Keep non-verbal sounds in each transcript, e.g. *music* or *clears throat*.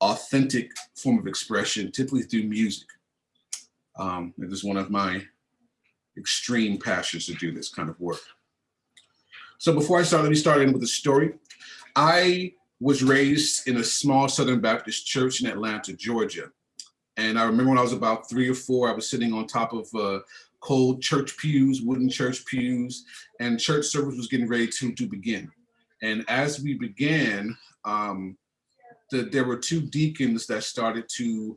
authentic form of expression, typically through music. Um, it is one of my extreme passions to do this kind of work. So before I start, let me start in with a story. I was raised in a small Southern Baptist church in Atlanta, Georgia. And I remember when I was about three or four, I was sitting on top of uh, cold church pews, wooden church pews, and church service was getting ready to, to begin. And as we began, um, the, there were two deacons that started to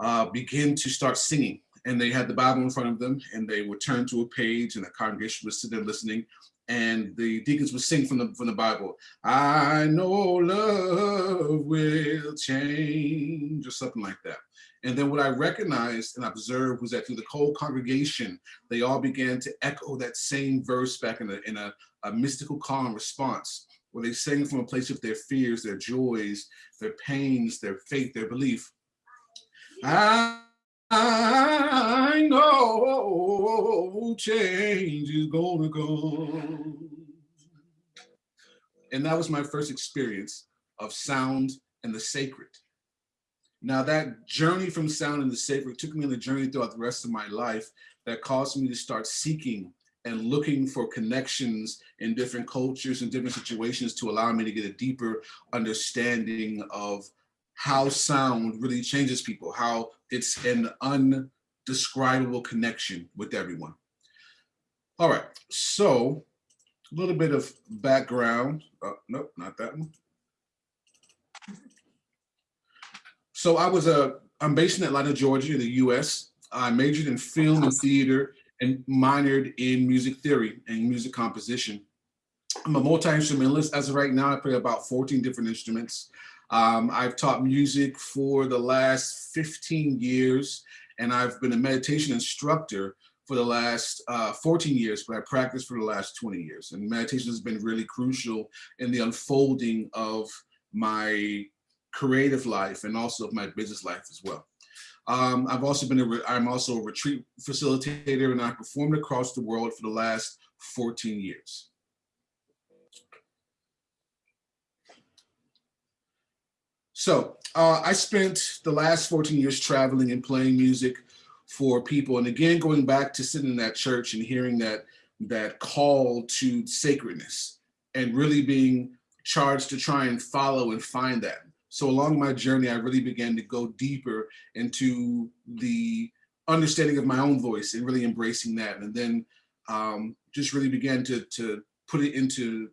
uh, begin to start singing. And they had the Bible in front of them and they would turn to a page and the congregation was sitting there listening and the deacons would sing from the from the Bible. I know love will change or something like that. And then what I recognized and observed was that through the whole congregation, they all began to echo that same verse back in a, in a, a mystical calm response, where they sang from a place of their fears, their joys, their pains, their faith, their belief. I I know change is gonna come. And that was my first experience of sound and the sacred. Now that journey from sound and the sacred took me on a journey throughout the rest of my life that caused me to start seeking and looking for connections in different cultures and different situations to allow me to get a deeper understanding of how sound really changes people, how it's an undescribable connection with everyone. All right, so a little bit of background. Uh, nope, not that one. So I was a, I'm based in Atlanta, Georgia, in the US. I majored in film and theater and minored in music theory and music composition. I'm a multi-instrumentalist. As of right now, I play about 14 different instruments. Um, I've taught music for the last 15 years, and I've been a meditation instructor for the last uh, 14 years, but I practiced for the last 20 years. And meditation has been really crucial in the unfolding of my creative life and also of my business life as well. Um, I've also been a, I'm also a retreat facilitator and I performed across the world for the last 14 years. So uh, I spent the last 14 years traveling and playing music for people. And again, going back to sitting in that church and hearing that, that call to sacredness and really being charged to try and follow and find that. So along my journey, I really began to go deeper into the understanding of my own voice and really embracing that. And then um, just really began to, to put it into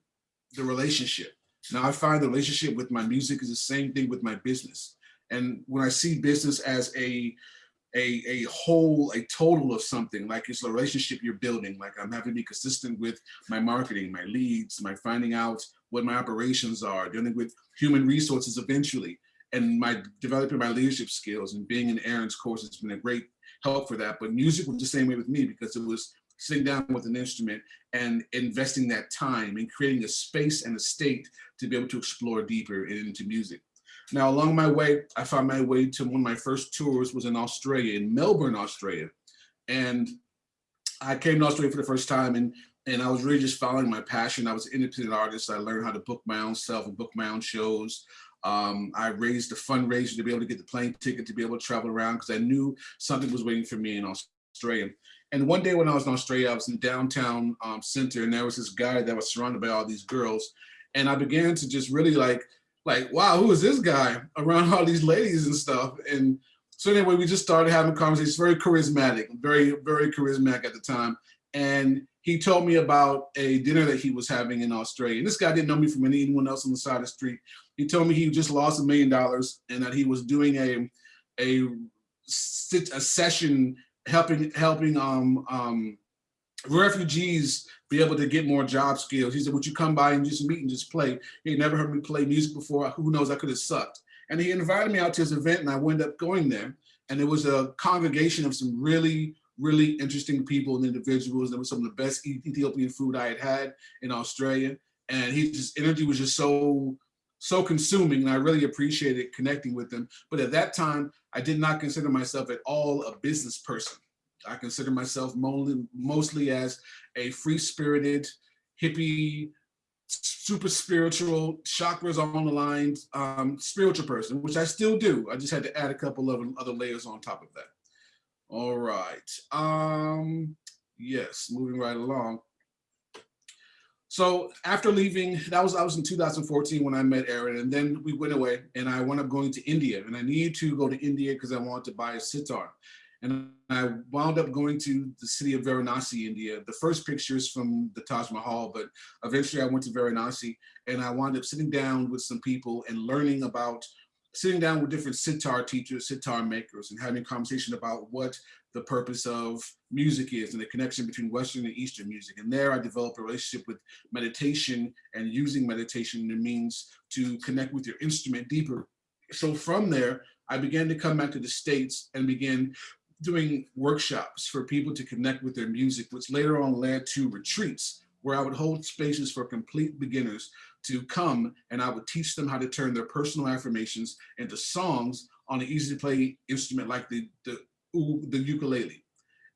the relationship now I find the relationship with my music is the same thing with my business. And when I see business as a a, a whole, a total of something, like it's a relationship you're building, like I'm having to be consistent with my marketing, my leads, my finding out what my operations are, dealing with human resources eventually, and my developing my leadership skills and being in Aaron's course has been a great help for that. But music was the same way with me because it was sitting down with an instrument and investing that time and creating a space and a state to be able to explore deeper into music. Now, along my way, I found my way to one of my first tours was in Australia, in Melbourne, Australia. And I came to Australia for the first time and, and I was really just following my passion. I was an independent artist. I learned how to book my own self and book my own shows. Um, I raised a fundraiser to be able to get the plane ticket to be able to travel around because I knew something was waiting for me in Australia. And one day when I was in Australia, I was in downtown um, center and there was this guy that was surrounded by all these girls. And I began to just really like, like, wow, who is this guy around all these ladies and stuff? And so anyway, we just started having conversations, very charismatic, very, very charismatic at the time. And he told me about a dinner that he was having in Australia. And this guy didn't know me from anyone else on the side of the street. He told me he just lost a million dollars and that he was doing a, a, a session helping helping um, um, refugees be able to get more job skills. He said, would you come by and just meet and just play? He never heard me play music before. Who knows, I could have sucked. And he invited me out to his event and I wound up going there. And it was a congregation of some really, really interesting people and individuals. There was some of the best Ethiopian food I had had in Australia. And his energy was just so so consuming and I really appreciated connecting with them. But at that time, I did not consider myself at all a business person. I consider myself mostly, mostly as a free-spirited, hippie, super spiritual, chakras on the line, um, spiritual person, which I still do. I just had to add a couple of other layers on top of that. All right. Um, yes, moving right along. So after leaving, that was I was in 2014 when I met Aaron, and then we went away, and I wound up going to India, and I needed to go to India because I wanted to buy a sitar. And I wound up going to the city of Varanasi, India. The first pictures from the Taj Mahal, but eventually I went to Varanasi and I wound up sitting down with some people and learning about, sitting down with different sitar teachers, sitar makers, and having a conversation about what the purpose of music is and the connection between Western and Eastern music. And there I developed a relationship with meditation and using meditation the means to connect with your instrument deeper. So from there, I began to come back to the States and begin doing workshops for people to connect with their music, which later on led to retreats where I would hold spaces for complete beginners to come and I would teach them how to turn their personal affirmations into songs on an easy to play instrument like the, the, the ukulele.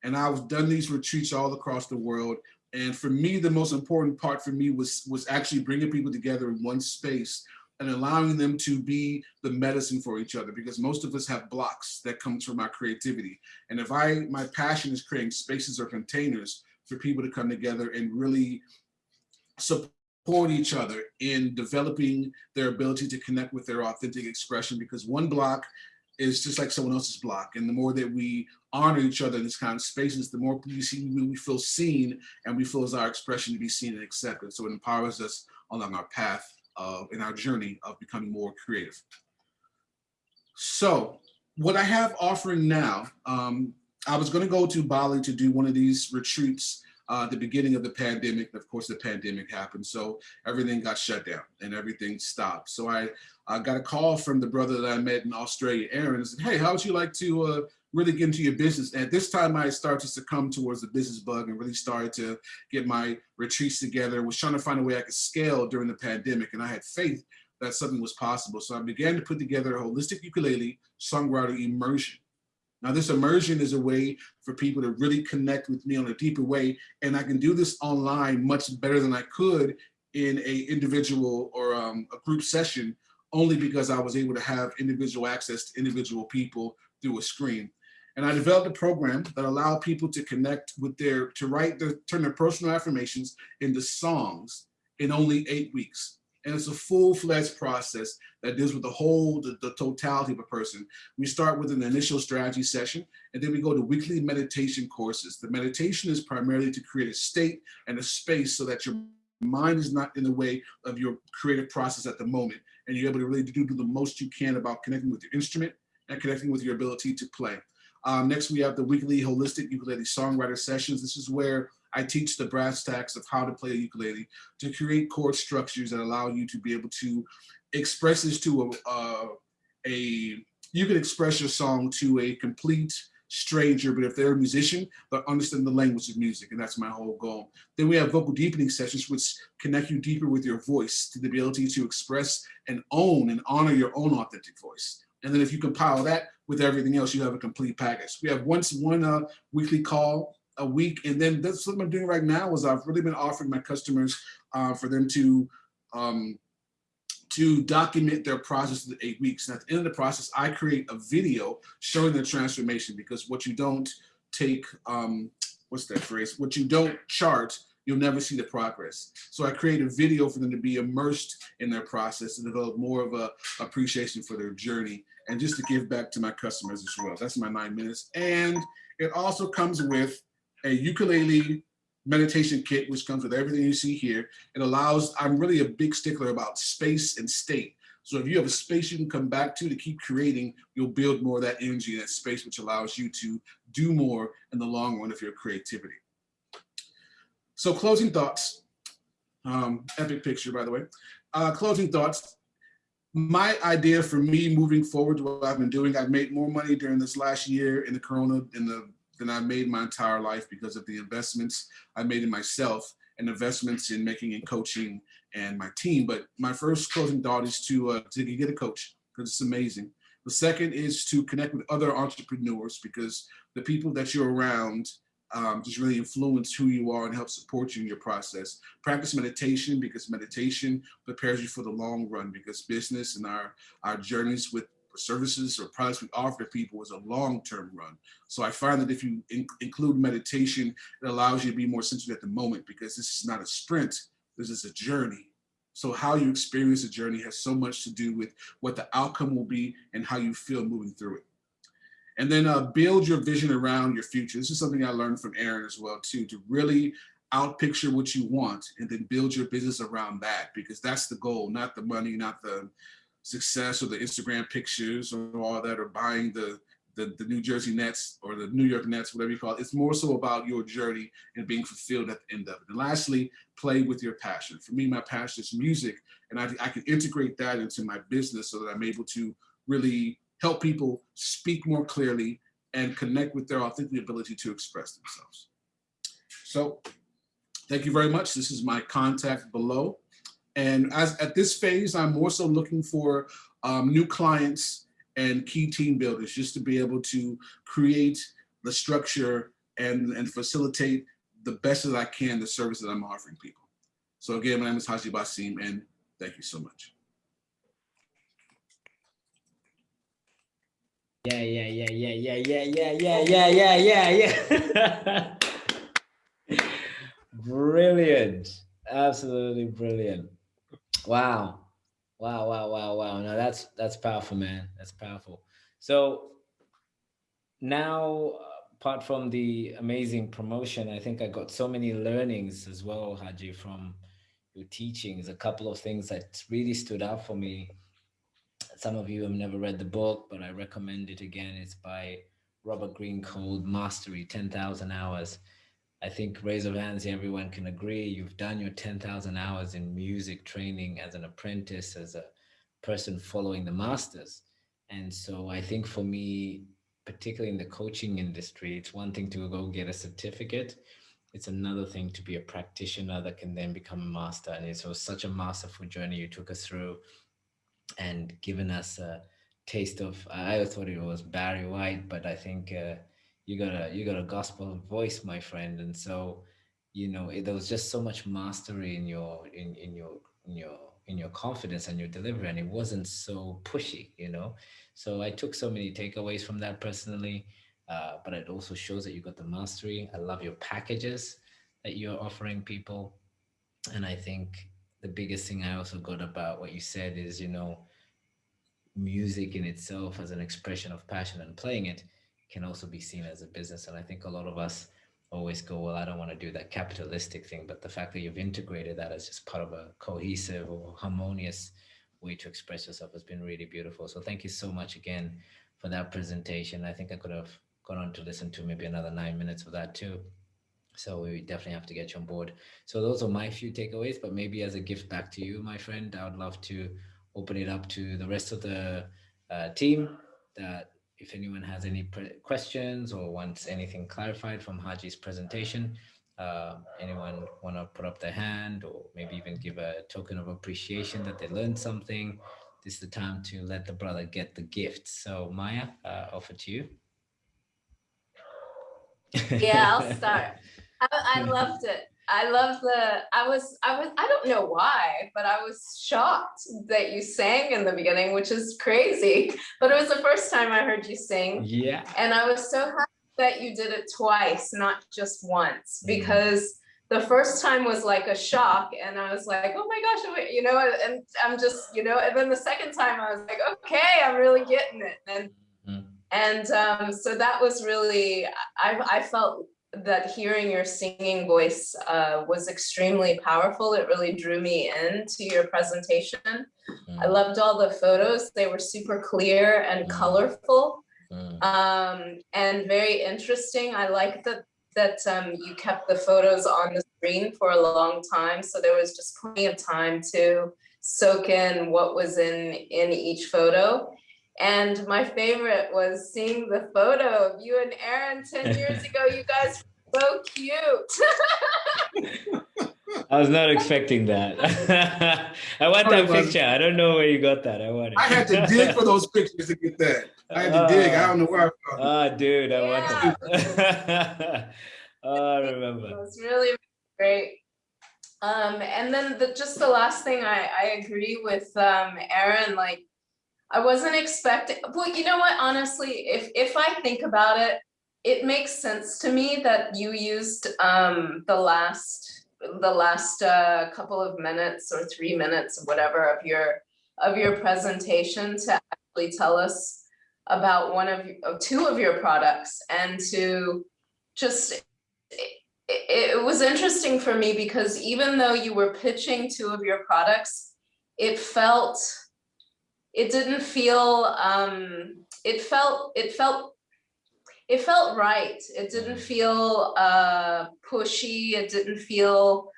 And I've done these retreats all across the world. And for me, the most important part for me was, was actually bringing people together in one space and allowing them to be the medicine for each other because most of us have blocks that comes from our creativity. And if I, my passion is creating spaces or containers for people to come together and really support each other in developing their ability to connect with their authentic expression because one block is just like someone else's block. And the more that we honor each other in this kind of spaces, the more we see we feel seen and we feel as our expression to be seen and accepted. So it empowers us along our path of, in our journey of becoming more creative. So what I have offering now, um, I was going to go to Bali to do one of these retreats uh, the beginning of the pandemic. Of course, the pandemic happened, so everything got shut down and everything stopped. So I, I got a call from the brother that I met in Australia, Aaron, and said, "Hey, how would you like to uh, really get into your business?" And at this time, I started to succumb towards the business bug and really started to get my retreats together. Was trying to find a way I could scale during the pandemic, and I had faith that something was possible. So I began to put together a holistic ukulele songwriter immersion. Now this immersion is a way for people to really connect with me on a deeper way. And I can do this online much better than I could in a individual or um, a group session, only because I was able to have individual access to individual people through a screen. And I developed a program that allowed people to connect with their, to write their, turn their personal affirmations into songs in only eight weeks. And it's a full-fledged process that deals with the whole, the, the, totality of a person. We start with an initial strategy session, and then we go to weekly meditation courses. The meditation is primarily to create a state and a space so that your mind is not in the way of your creative process at the moment, and you're able to really do, do the most you can about connecting with your instrument and connecting with your ability to play. Um, next, we have the weekly holistic ukulele songwriter sessions. This is where I teach the brass tacks of how to play a ukulele to create chord structures that allow you to be able to express this to a, a you can express your song to a complete stranger, but if they're a musician, they'll understand the language of music, and that's my whole goal. Then we have vocal deepening sessions, which connect you deeper with your voice to the ability to express and own and honor your own authentic voice. And then if you compile that with everything else, you have a complete package. We have once one uh, weekly call a week. And then that's what I'm doing right now is I've really been offering my customers uh, for them to um, to document their process in eight weeks. And at the end of the process, I create a video showing the transformation because what you don't take, um, what's that phrase? What you don't chart, you'll never see the progress. So I create a video for them to be immersed in their process and develop more of a appreciation for their journey and just to give back to my customers as well. That's my nine minutes. And it also comes with a ukulele meditation kit, which comes with everything you see here. It allows, I'm really a big stickler about space and state. So if you have a space you can come back to to keep creating, you'll build more of that energy in that space, which allows you to do more in the long run of your creativity. So closing thoughts, um, epic picture, by the way. Uh, closing thoughts, my idea for me moving forward, to what I've been doing, I've made more money during this last year in the Corona, in the than I made my entire life because of the investments I made in myself and investments in making and coaching and my team. But my first closing thought is to, uh, to get a coach because it's amazing. The second is to connect with other entrepreneurs because the people that you're around um, just really influence who you are and help support you in your process. Practice meditation because meditation prepares you for the long run because business and our, our journeys with services or products we offer to people is a long-term run. So I find that if you in include meditation, it allows you to be more centered at the moment because this is not a sprint, this is a journey. So how you experience the journey has so much to do with what the outcome will be and how you feel moving through it. And then uh, build your vision around your future. This is something I learned from Aaron as well too, to really out picture what you want and then build your business around that because that's the goal, not the money, not the success or the Instagram pictures or all that or buying the, the, the New Jersey Nets or the New York Nets, whatever you call it. It's more so about your journey and being fulfilled at the end of it. And lastly, play with your passion. For me, my passion is music and I, I can integrate that into my business so that I'm able to really help people speak more clearly and connect with their authentic ability to express themselves. So thank you very much. This is my contact below. And as at this phase, I'm more so looking for um, new clients and key team builders just to be able to create the structure and, and facilitate the best that I can the service that I'm offering people. So again, my name is Haji Basim and thank you so much. Yeah, yeah, yeah, yeah, yeah, yeah, yeah, yeah, yeah, yeah, yeah, yeah. brilliant. Absolutely brilliant. Wow. Wow, wow, wow, wow. No, that's that's powerful, man. That's powerful. So now apart from the amazing promotion, I think I got so many learnings as well, Haji, from your teachings. A couple of things that really stood out for me some of you have never read the book, but I recommend it again. It's by Robert Greene called Mastery, 10,000 Hours. I think raise of hands, everyone can agree. You've done your 10,000 hours in music training as an apprentice, as a person following the masters. And so I think for me, particularly in the coaching industry, it's one thing to go get a certificate. It's another thing to be a practitioner that can then become a master. And it was such a masterful journey you took us through and given us a taste of I thought it was Barry White, but I think uh, you got a you got a gospel voice, my friend, and so you know it, there was just so much mastery in your in in your in your in your confidence and your delivery, and it wasn't so pushy, you know. So I took so many takeaways from that personally, uh, but it also shows that you got the mastery. I love your packages that you're offering people, and I think the biggest thing I also got about what you said is, you know, music in itself as an expression of passion and playing it can also be seen as a business. And I think a lot of us always go, well, I don't want to do that capitalistic thing. But the fact that you've integrated that as just part of a cohesive or harmonious way to express yourself has been really beautiful. So thank you so much again for that presentation. I think I could have gone on to listen to maybe another nine minutes of that too. So we definitely have to get you on board. So those are my few takeaways, but maybe as a gift back to you, my friend, I would love to open it up to the rest of the uh, team that if anyone has any questions or wants anything clarified from Haji's presentation, uh, anyone want to put up their hand or maybe even give a token of appreciation that they learned something, this is the time to let the brother get the gift. So Maya, uh, offer to you. Yeah, I'll start. I, I loved it. I love the, I was, I was, I don't know why, but I was shocked that you sang in the beginning, which is crazy, *laughs* but it was the first time I heard you sing. Yeah. And I was so happy that you did it twice, not just once, mm. because the first time was like a shock and I was like, oh my gosh, you know, and I'm just, you know, and then the second time I was like, okay, I'm really getting it. And, mm. and um, so that was really, I, I felt that hearing your singing voice uh, was extremely powerful. It really drew me into your presentation. Mm. I loved all the photos. They were super clear and mm. colorful mm. Um, and very interesting. I like that that um, you kept the photos on the screen for a long time. So there was just plenty of time to soak in what was in, in each photo. And my favorite was seeing the photo of you and Aaron 10 *laughs* years ago. You guys were so cute. *laughs* I was not expecting that. *laughs* I want that picture. I don't know where you got that. I want it. I had to dig for those pictures to get that. I had to uh, dig. I don't know where I found Ah, dude, I yeah. want that. Oh, I remember. It remember. was really great. Um, and then the, just the last thing I, I agree with um, Aaron, like I wasn't expecting, well, you know what, honestly, if, if I think about it, it makes sense to me that you used um, the last, the last uh, couple of minutes or three minutes, whatever, of your, of your presentation to actually tell us about one of, of two of your products and to just it, it was interesting for me because even though you were pitching two of your products, it felt, it didn't feel, um, it felt, it felt, it felt right. It didn't feel uh, pushy. It didn't feel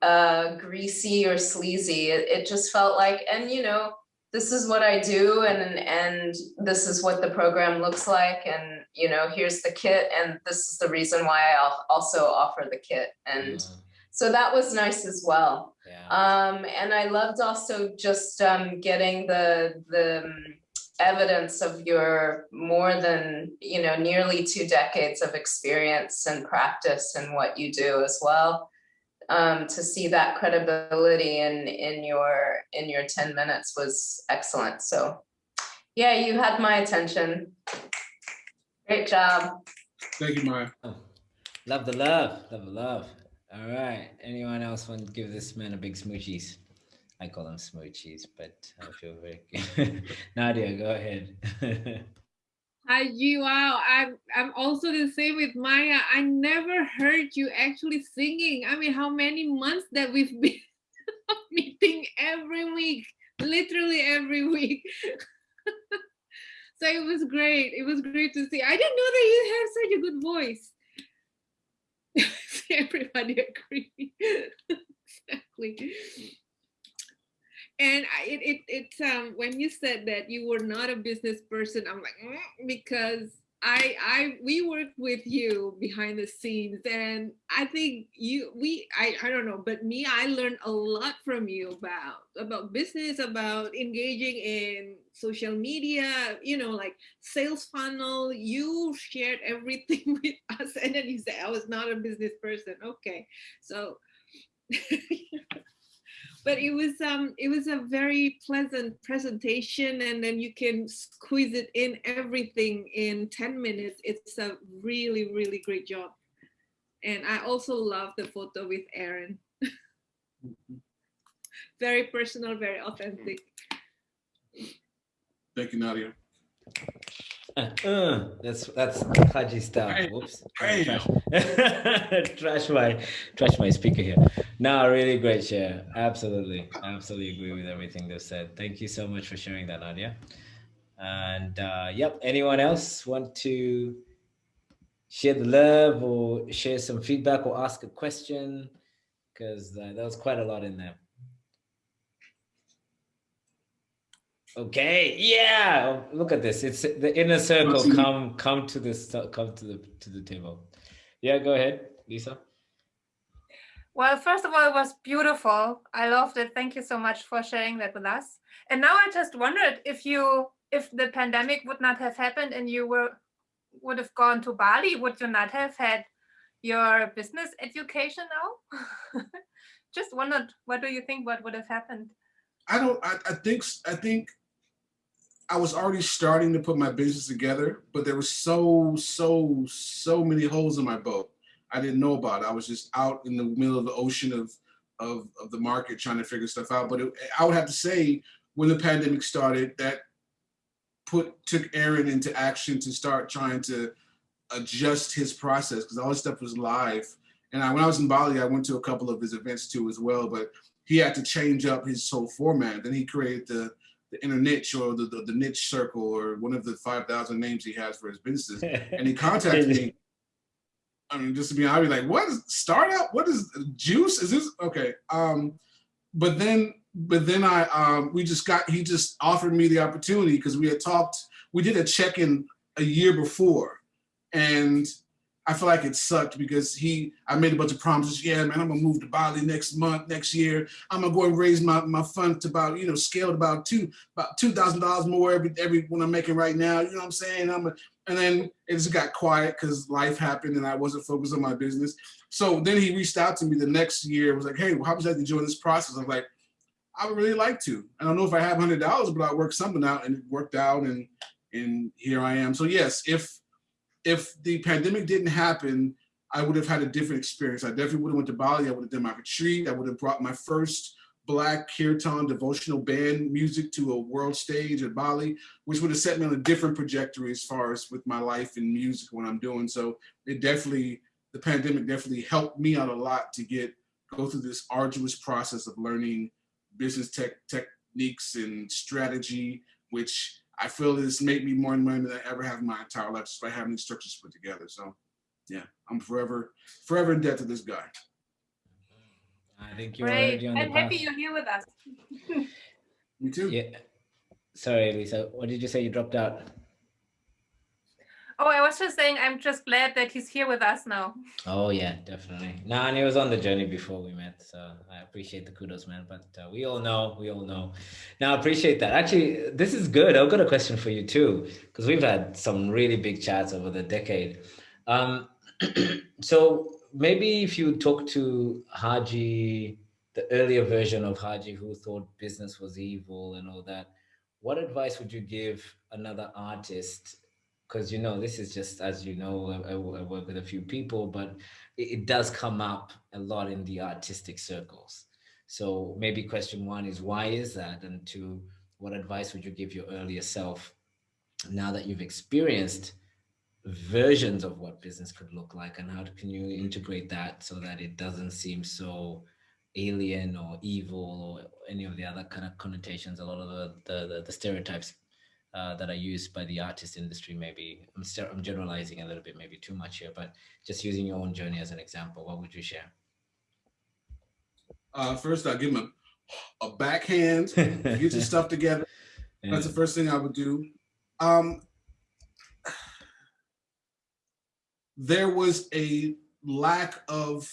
uh, greasy or sleazy. It, it just felt like, and you know, this is what I do and and this is what the program looks like and you know here's the kit and this is the reason why I also offer the kit and so that was nice as well Yeah. um and I loved also just um getting the the um, evidence of your more than you know nearly two decades of experience and practice and what you do as well um, to see that credibility in in your in your 10 minutes was excellent. So yeah, you had my attention. Great job. Thank you, Maya. Love the love. Love the love. All right. Anyone else want to give this man a big smoochies? I call them smoochies, but I feel very good. *laughs* Nadia, go ahead. *laughs* Hi, you wow. I'm I'm also the same with Maya. I never heard you actually singing. I mean, how many months that we've been *laughs* meeting every week, literally every week. so it was great. It was great to see. I didn't know that you have such a good voice. *laughs* Everybody agree. *laughs* exactly and I, it, it it's um when you said that you were not a business person i'm like mm, because i i we worked with you behind the scenes and i think you we i i don't know but me i learned a lot from you about about business about engaging in social media you know like sales funnel. You shared everything *laughs* with us and then you said i was not a business person. Okay so *laughs* but it was um it was a very pleasant presentation and then you can squeeze it in everything in 10 minutes. It's a really really great job. And i also love the photo with aaron *laughs* very personal very authentic. Thank you, Nadia. Uh, *laughs* that's that's Haji style. Bam. Whoops. Trash, *laughs* trash my trash my speaker here. No, really great share. Absolutely, absolutely agree with everything they've said. Thank you so much for sharing that, Nadia. And uh, yep, anyone else want to share the love or share some feedback or ask a question? Because uh, there was quite a lot in there. Okay, yeah. Look at this. It's the inner circle. Come, come to this. Come to the to the table. Yeah, go ahead, Lisa. Well, first of all, it was beautiful. I loved it. Thank you so much for sharing that with us. And now I just wondered if you, if the pandemic would not have happened and you were would have gone to Bali, would you not have had your business education now? *laughs* just wondered, what do you think? What would have happened? I don't. I, I think. I think. I was already starting to put my business together, but there was so so so many holes in my boat. I didn't know about. I was just out in the middle of the ocean of of of the market trying to figure stuff out. But it, I would have to say, when the pandemic started, that put took Aaron into action to start trying to adjust his process because all his stuff was live. And I, when I was in Bali, I went to a couple of his events too as well. But he had to change up his whole format. Then he created the the inner niche or the, the, the niche circle or one of the 5,000 names he has for his businesses. And he contacted *laughs* me. I mean, just to be honest, I'd be like, what is startup? What is juice? Is this okay? Um, but then, but then I, um, we just got, he just offered me the opportunity because we had talked, we did a check-in a year before. And I feel like it sucked because he, I made a bunch of promises. Yeah, man, I'm gonna move to Bali next month, next year. I'm gonna go and raise my, my fund to about, you know, scaled about two, about two thousand dollars more every every one I'm making right now. You know what I'm saying? I'm a, and then it just got quiet because life happened and I wasn't focused on my business. So then he reached out to me the next year. Was like, hey, well, how would you like to join this process? I'm like, I would really like to. I don't know if I have hundred dollars, but I worked something out and it worked out and and here I am. So yes, if if the pandemic didn't happen, I would have had a different experience. I definitely would have went to Bali. I would have done my retreat. I would have brought my first Black kirtan devotional band music to a world stage at Bali, which would have set me on a different trajectory as far as with my life and music, what I'm doing. So it definitely, the pandemic definitely helped me out a lot to get, go through this arduous process of learning business tech techniques and strategy, which I feel this made me more money than I ever have in my entire life just by having these structures put together. So yeah, I'm forever, forever in debt to this guy. I think you're Great. already on I'm happy path. you're here with us. *laughs* Me too. Yeah. Sorry, Lisa. What did you say? You dropped out. Oh, I was just saying, I'm just glad that he's here with us now. Oh yeah, definitely. No, and he was on the journey before we met, so I appreciate the kudos, man. But uh, we all know, we all know. Now, I appreciate that. Actually, this is good. I've got a question for you too, because we've had some really big chats over the decade. Um, *clears throat* so maybe if you talk to Haji, the earlier version of Haji who thought business was evil and all that, what advice would you give another artist because you know this is just as you know I, I work with a few people but it, it, does come up a lot in the artistic circles. So maybe question one is why is that? And two what advice would you give your earlier self now that you've experienced versions of what business could look like? And how can you integrate that so that it doesn't seem so alien or evil or any of the other kind of connotations a lot of the the, the, the stereotypes uh, that are used by the artist industry. Maybe I'm, I'm generalizing a little bit, maybe too much here, but just using your own journey as an example, what would you share? Uh, first, I'll give him a, a backhand, get your *laughs* stuff together. Yeah. That's the first thing I would do. Um, there was a lack of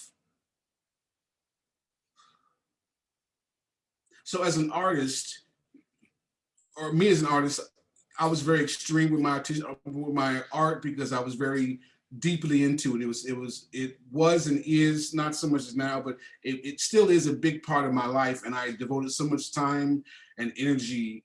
so as an artist or me as an artist I was very extreme with my with my art because I was very deeply into it. It was it was it was and is not so much as now, but it, it still is a big part of my life, and I devoted so much time and energy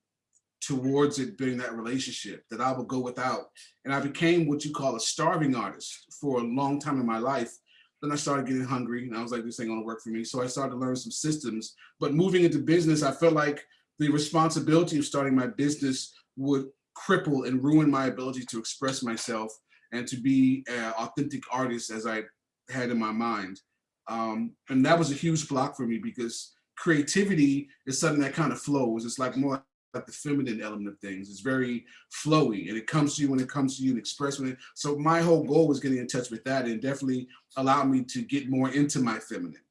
towards it being that relationship that I would go without. And I became what you call a starving artist for a long time in my life. Then I started getting hungry and I was like, this ain't gonna work for me. So I started to learn some systems. But moving into business, I felt like the responsibility of starting my business would cripple and ruin my ability to express myself and to be an authentic artist as I had in my mind. Um, and that was a huge block for me because creativity is something that kind of flows. It's like more like the feminine element of things. It's very flowy and it comes to you when it comes to you and express when it. So my whole goal was getting in touch with that and definitely allowed me to get more into my feminine.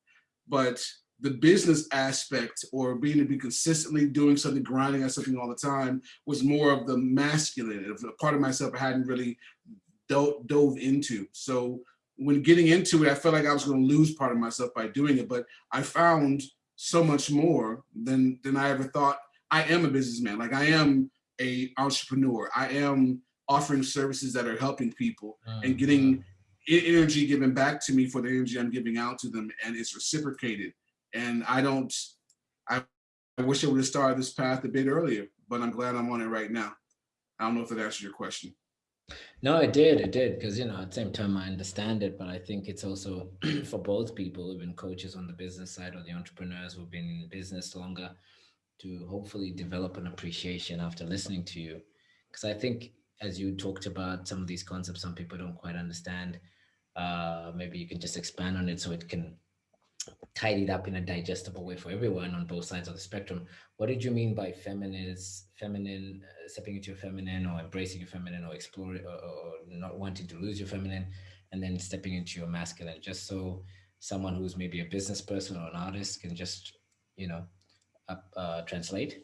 But the business aspect or being to be consistently doing something, grinding at something all the time was more of the masculine, a part of myself I hadn't really dove, dove into. So when getting into it, I felt like I was going to lose part of myself by doing it, but I found so much more than, than I ever thought. I am a businessman, like I am a entrepreneur. I am offering services that are helping people and getting mm-hmm. energy given back to me for the energy I'm giving out to them and it's reciprocated and I don't, I, I wish I would have started this path a bit earlier, but I'm glad I'm on it right now. I don't know if that answers your question. No, it did, it did, because, you know, at the same time, I understand it, but I think it's also *clears throat* for both people who've been coaches on the business side or the entrepreneurs who've been in business longer to hopefully develop an appreciation after listening to you. Because I think as you talked about some of these concepts, some people don't quite understand. Uh, maybe you can just expand on it so it can tidied up in a digestible way for everyone on both sides of the spectrum. What did you mean by feminist, feminine, uh, stepping into your feminine or embracing your feminine or exploring or, or, not wanting to lose your feminine and then stepping into your masculine, just so someone who's maybe a business person or an artist can just, you know, uh, translate?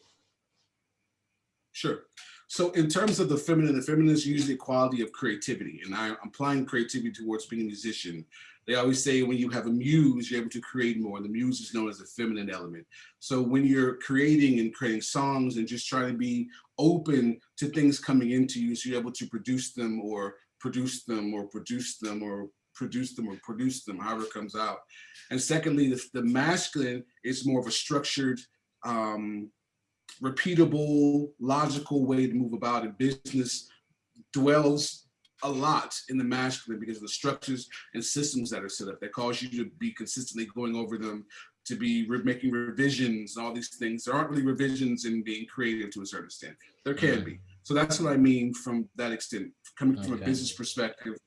Sure. So in terms of the feminine, the feminine is usually a quality of creativity. And I, am applying creativity towards being a musician. They always say when you have a muse, you're able to create more. The muse is known as the feminine element. So when you're creating and creating songs and just trying to be open to things coming into you, so you're able to produce them or produce them or produce them or produce them or produce them, however it comes out. And secondly, the, the masculine is more of a structured, um, repeatable, logical way to move about in business dwells a lot in the masculine because of the structures and systems that are set up that cause you to be consistently going over them, to be re making revisions, all these things. There aren't really revisions in being creative to a certain extent. There can be. So that's what I mean from that extent, coming from Okay. a business perspective,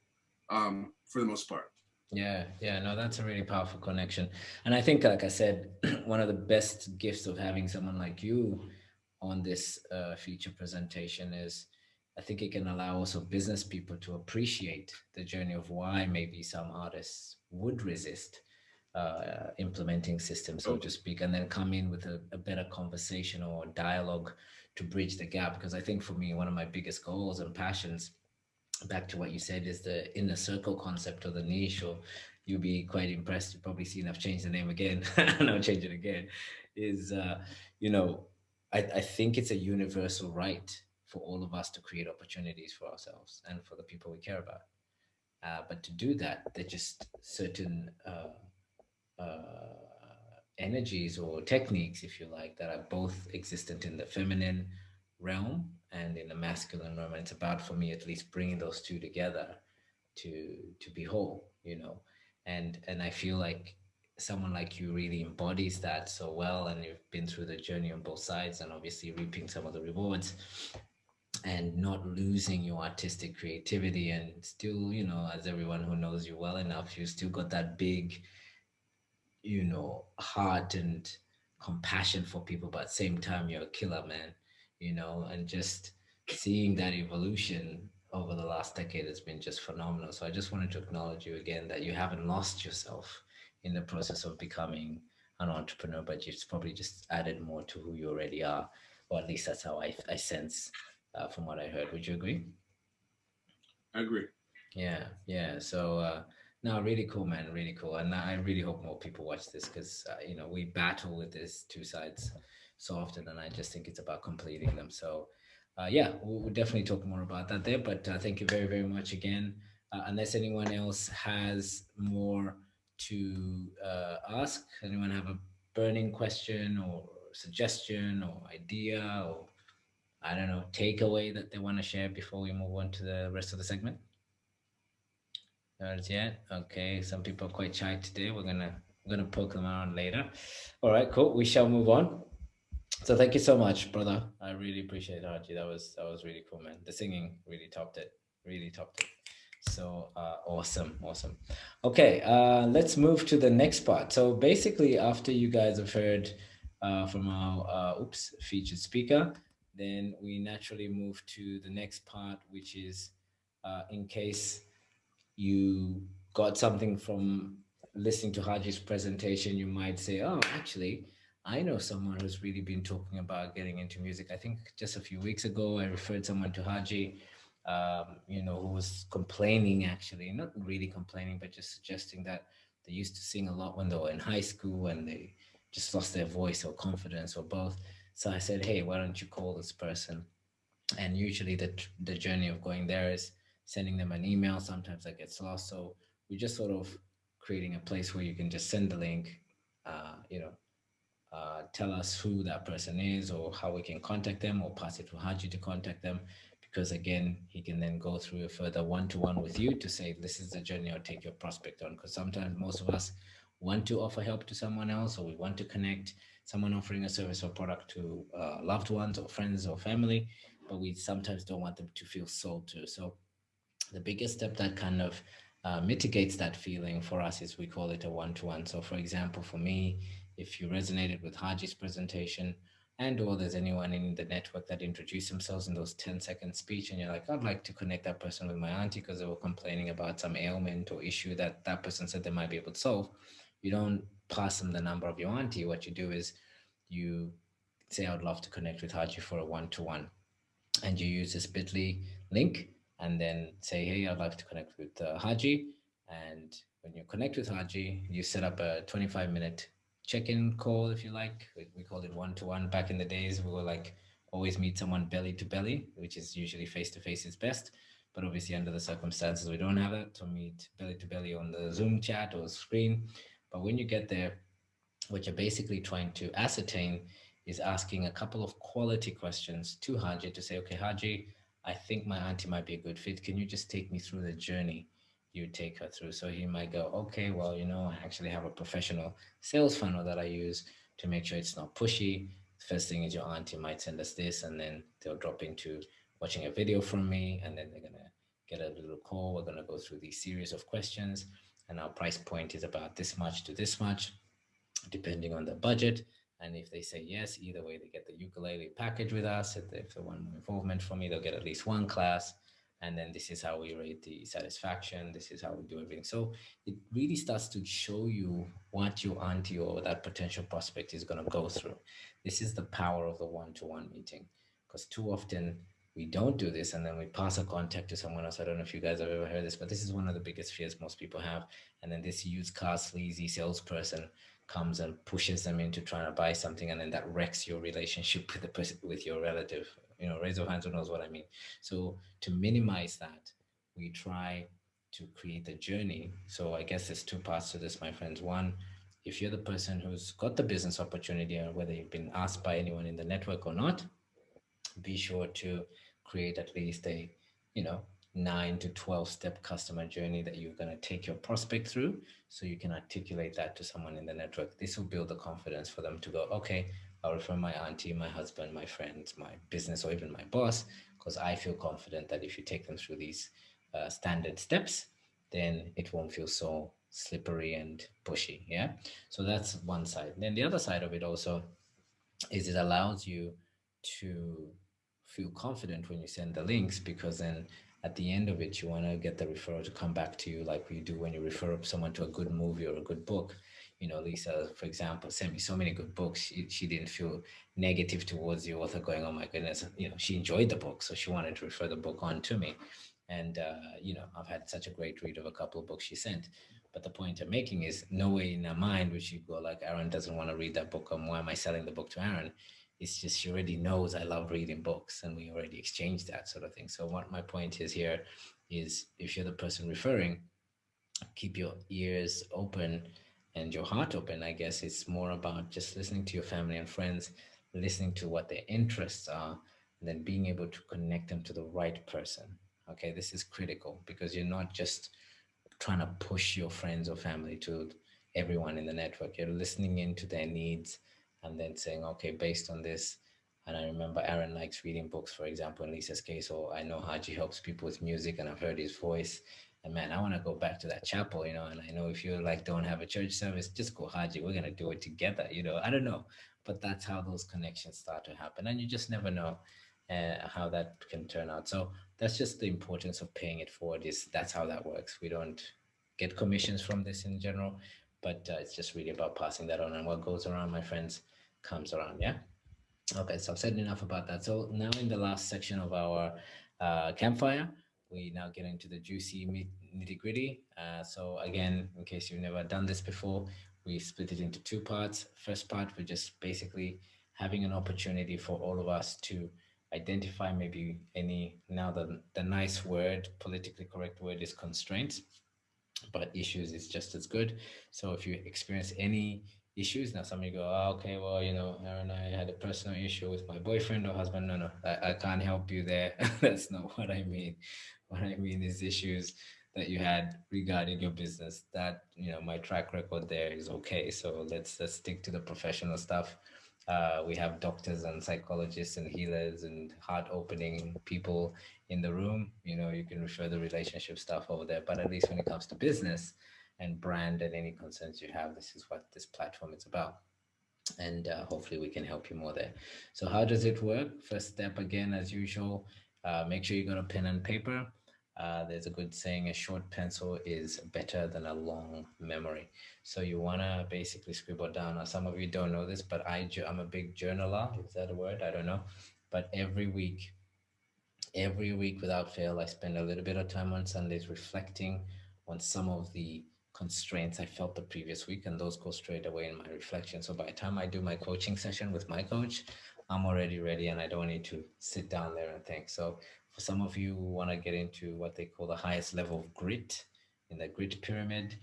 um, for the most part. Yeah, yeah, no, that's a really powerful connection. And I think, like I said, *clears throat* one of the best gifts of having someone like you on this uh, feature presentation is I think it can allow also business people to appreciate the journey of why maybe some artists would resist uh, implementing systems, so to speak, and then come in with a, a better conversation or dialogue to bridge the gap. Because I think for me, one of my biggest goals and passions back to what you said is the inner circle concept or the niche or you'll be quite impressed. You've probably seen i've changed the name again. *laughs* And i'll change it again. Is uh you know I, I think it's a universal right for all of us to create opportunities for ourselves and for the people we care about uh, but to do that there just certain uh, uh, energies or techniques if you like that are both existent in the feminine realm and in the masculine realm. And it's about, for me at least, bringing those two together to to be whole, you know. And and I feel like someone like you really embodies that so well, and you've been through the journey on both sides, and obviously reaping some of the rewards, and not losing your artistic creativity, and still, you know, as everyone who knows you well enough, you still got that big, you know, heart and compassion for people, but at the same time, you're a killer man you know, and just seeing that evolution over the last decade has been just phenomenal. So I just wanted to acknowledge you again that you haven't lost yourself in the process of becoming an entrepreneur, but you've probably just added more to who you already are, or at least that's how I, I sense uh, from what I heard. Would you agree? I agree. Yeah, yeah. So uh, no, really cool, man. Really cool, and I really hope more people watch this because uh, you know we battle with this two sides so often, and I just think it's about completing them. So, uh, yeah, we'll, we'll definitely talk more about that there. But uh, thank you very, very much again. Uh, unless anyone else has more to uh, ask, anyone have a burning question or suggestion or idea or I don't know takeaway that they want to share before we move on to the rest of the segment? Not yet. Okay, some people are quite shy today. We're gonna we're gonna poke them around later. All right, cool. We shall move on. So thank you so much, brother. I really appreciate it. That was that was really cool, man. The singing really topped it. Really topped it. So uh, awesome, awesome. Okay, uh, let's move to the next part. So basically, after you guys have heard uh, from our uh, oops featured speaker, then we naturally move to the next part, which is uh, in case you got something from listening to Haji's presentation, you might say, "Oh, actually." I know someone who's really been talking about getting into music. I think just a few weeks ago, I referred someone to Haji, um, you know, who was complaining actually, not really complaining, but just suggesting that they used to sing a lot when they were in high school and they just lost their voice or confidence or both. So I said, hey, why don't you call this person? And usually the, the journey of going there is sending them an email. Sometimes that gets lost. So we're just sort of creating a place where you can just send the link, uh, you know, uh, tell us who that person is or how we can contact them or pass it to Haji to contact them. Because again, he can then go through a further one-to-one with you to say, this is the journey I'll take your prospect on. Because sometimes most of us want to offer help to someone else or we want to connect someone offering a service or product to uh, loved ones or friends or family, but we sometimes don't want them to feel sold to. So the biggest step that kind of uh, mitigates that feeling for us is we call it a one-to-one. So for example, for me, if you resonated with Haji's presentation and or there's anyone in the network that introduced themselves in those 10 second speech and you're like, I'd like to connect that person with my auntie because they were complaining about some ailment or issue that that person said they might be able to solve. You don't pass them the number of your auntie. What you do is you say, I would love to connect with Haji for a one-to-one. and you use this bit.ly link and then say, hey, I'd like to connect with uh, Haji. And when you connect with Haji, you set up a 25 minute check-in call, if you like. We, we called it one-to-one back in the days. We were like, always meet someone belly to belly, which is usually face-to-face -face is best. But obviously under the circumstances, we don't have it to meet belly to belly on the Zoom chat or screen. But when you get there, what you're basically trying to ascertain is asking a couple of quality questions to Haji to say, okay, Haji, I think my auntie might be a good fit. Can you just take me through the journey you take her through? So he might go, okay, well, you know, I actually have a professional sales funnel that I use to make sure it's not pushy. First thing is your auntie might send us this and then they'll drop into watching a video from me and then they're gonna get a little call. We're gonna go through these series of questions and our price point is about this much to this much, depending on the budget. And if they say yes, either way, they get the ukulele package with us. If they, want more involvement from me, they'll get at least one class. And then this is how we rate the satisfaction. This is how we do everything. So it really starts to show you what your auntie or that potential prospect is going to go through. This is the power of the one-to-one -one meeting because too often we don't do this and then we pass a contact to someone else. I don't know if you guys have ever heard this, but this is one of the biggest fears most people have. And then this used car sleazy salesperson comes and pushes them into trying to buy something and then that wrecks your relationship with the person with your relative. You know, raise your hands who knows what I mean. So to minimize that, we try to create a journey. So I guess there's two parts to this, my friends. One, if you're the person who's got the business opportunity or whether you've been asked by anyone in the network or not, be sure to create at least a, you know, nine to 12 step customer journey that you're going to take your prospect through so you can articulate that to someone in the network. This will build the confidence for them to go, okay, I'll refer my auntie, my husband, my friends, my business, or even my boss, because I feel confident that if you take them through these uh, standard steps, then it won't feel so slippery and pushy. Yeah. So that's one side. Then the other side of it also is it allows you to feel confident when you send the links because then at the end of it, you want to get the referral to come back to you like you do when you refer someone to a good movie or a good book. You know, Lisa, for example, sent me so many good books. She, she didn't feel negative towards the author going, oh my goodness, you know, she enjoyed the book. So she wanted to refer the book on to me. And, uh, you know, I've had such a great read of a couple of books she sent. But the point I'm making is no way in her mind would she go like, Aaron doesn't want to read that book. Um, why am I selling the book to Aaron? It's just she already knows I love reading books and we already exchanged that sort of thing. So what my point is here is if you're the person referring, keep your ears open and your heart open. I guess it's more about just listening to your family and friends, listening to what their interests are, and then being able to connect them to the right person. Okay, this is critical because you're not just trying to push your friends or family to everyone in the network. You're listening into their needs and then saying, okay, based on this, and I remember Aaron likes reading books, for example, in Lisa's case, or I know Haji helps people with music and I've heard his voice. And man, I want to go back to that chapel, you know, and I know if you like don't have a church service, just go Haji, we're going to do it together, you know, I don't know, but that's how those connections start to happen. And you just never know uh, how that can turn out. So that's just the importance of paying it forward is that's how that works. We don't get commissions from this in general but uh, it's just really about passing that on. And what goes around my friends comes around yeah? Okay so i've said enough about that. So now in the last section of our uh, campfire we now get into the juicy nitty gritty uh, so again in case you've never done this before we split it into two parts. First part we're just basically having an opportunity for all of us to identify maybe any now the the nice word politically correct word is constraints but issues is just as good. So if you experience any issues, now somebody go, oh, okay, well, you know, Aaron, I had a personal issue with my boyfriend or husband. No, no, I, I can't help you there. *laughs* That's not what I mean. What I mean is issues that you had regarding your business that, you know, my track record there is okay. So let's, let's stick to the professional stuff. Uh, we have doctors and psychologists and healers and heart opening people in the room. You know, you can refer the relationship stuff over there. But at least when it comes to business and brand and any concerns you have, this is what this platform is about. And uh, hopefully we can help you more there. So how does it work? First step again, as usual, uh, make sure you got a pen and paper. Uh, there's a good saying, a short pencil is better than a long memory. So you want to basically scribble down. Now, some of you don't know this, but I, I'm a big journaler. Is that a word? I don't know. But every week every week without fail, I spend a little bit of time on Sundays reflecting on some of the constraints I felt the previous week, and those go straight away in my reflection. So by the time I do my coaching session with my coach, I'm already ready and I don't need to sit down there and think. So for some of you who want to get into what they call the highest level of grit in the grit pyramid,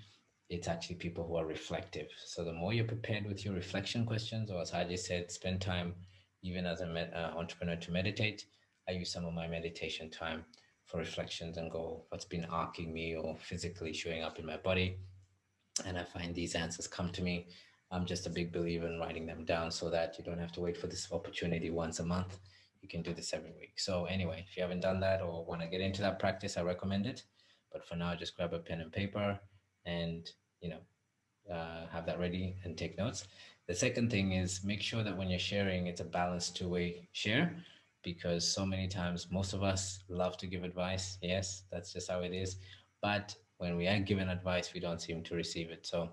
it's actually people who are reflective. So the more you're prepared with your reflection questions, or as Haji said, spend time even as an uh, entrepreneur to meditate, I use some of my meditation time for reflections and go, what's been arcing me or physically showing up in my body. And I find these answers come to me. I'm just a big believer in writing them down so that you don't have to wait for this opportunity once a month. You can do this every week. So anyway, if you haven't done that or want to get into that practice, I recommend it. But for now, just grab a pen and paper and, you know, uh, have that ready and take notes. The second thing is make sure that when you're sharing, it's a balanced two-way share because so many times most of us love to give advice. Yes, that's just how it is. But when we are given advice, we don't seem to receive it. So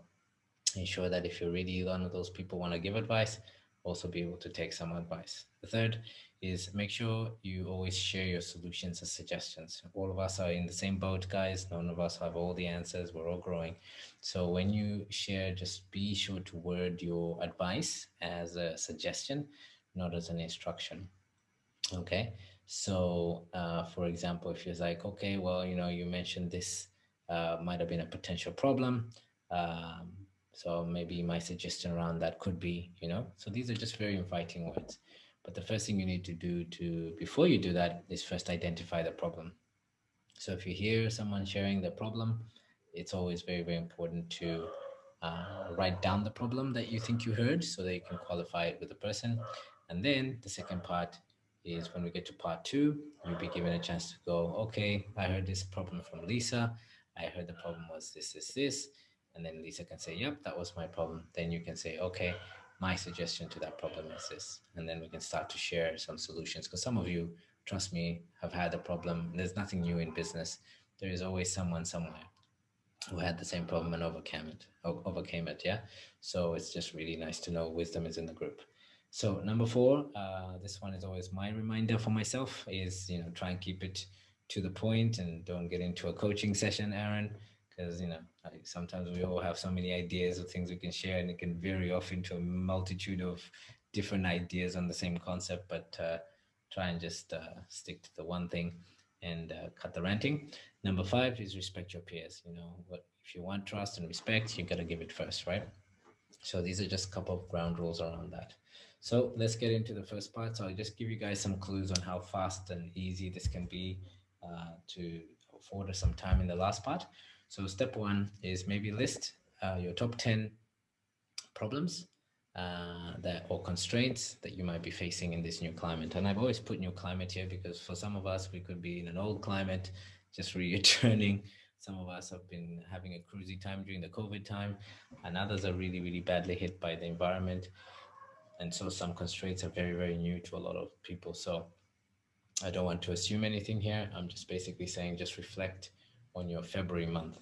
ensure that if you're really one of those people want to give advice, also be able to take some advice. The third is make sure you always share your solutions and suggestions. All of us are in the same boat, guys. None of us have all the answers. We're all growing. So when you share, just be sure to word your advice as a suggestion, not as an instruction. Okay. So uh, for example, if you're like, okay, well, you know, you mentioned this uh, might have been a potential problem. Um, so maybe my suggestion around that could be, you know, so these are just very inviting words. But the first thing you need to do to before you do that is first identify the problem. So if you hear someone sharing the problem, it's always very, very important to uh, write down the problem that you think you heard so that you can qualify it with the person. And then the second part is when we get to part two, you'll be given a chance to go, okay, I heard this problem from Lisa. I heard the problem was this, this, this. And then Lisa can say, yep, that was my problem. Then you can say, okay, my suggestion to that problem is this. And then we can start to share some solutions because some of you, trust me, have had a problem. There's nothing new in business. There is always someone somewhere who had the same problem and overcame it, overcame it. Yeah. So it's just really nice to know wisdom is in the group. So number four, uh, this one is always my reminder for myself is, you know, try and keep it to the point and don't get into a coaching session, Aaron, because, you know, sometimes we all have so many ideas of things we can share and it can vary off into a multitude of different ideas on the same concept, but uh, try and just uh, stick to the one thing and uh, cut the ranting. Number five is respect your peers. You know, what if you want trust and respect, you got to give it first, right? So these are just a couple of ground rules around that. So let's get into the first part. So I'll just give you guys some clues on how fast and easy this can be uh, to afford us some time in the last part. So step one is maybe list uh, your top 10 problems uh, that or constraints that you might be facing in this new climate. And I've always put new climate here because for some of us, we could be in an old climate, just *laughs* returning. Some of us have been having a cruisy time during the COVID time, and others are really, really badly hit by the environment. And so some constraints are very, very new to a lot of people. So I don't want to assume anything here. I'm just basically saying just reflect on your February month.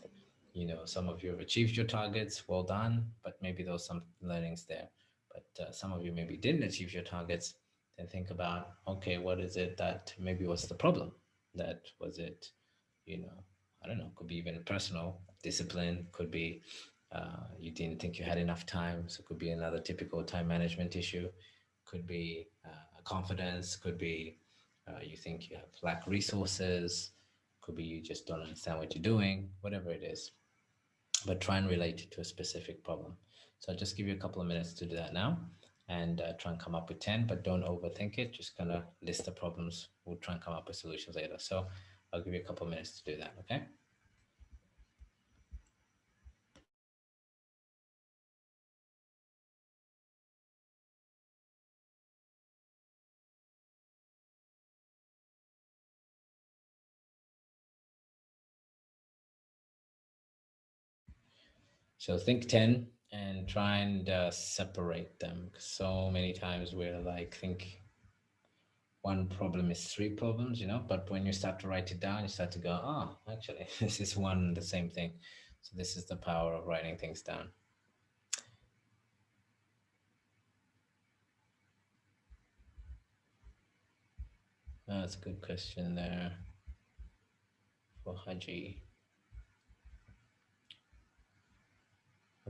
You know, some of you have achieved your targets, well done, but maybe there was some learnings there. But uh, some of you maybe didn't achieve your targets, then think about, okay, what is it that maybe was the problem? That was it, you know, I don't know, could be even personal discipline, could be uh, you didn't think you had enough time. So it could be another typical time management issue, could be uh, confidence, could be uh, you think you have lack resources, could be you just don't understand what you're doing, whatever it is. But try and relate it to a specific problem. So I'll just give you a couple of minutes to do that now and uh, try and come up with 10, but don't overthink it. Just kind of list the problems. We'll try and come up with solutions later. So I'll give you a couple of minutes to do that, okay? So think 10 and try and uh, separate them. So many times we're like, think one problem is three problems, you know, but when you start to write it down, you start to go, oh, actually, *laughs* this is one the same thing. So this is the power of writing things down. That's a good question there for Haji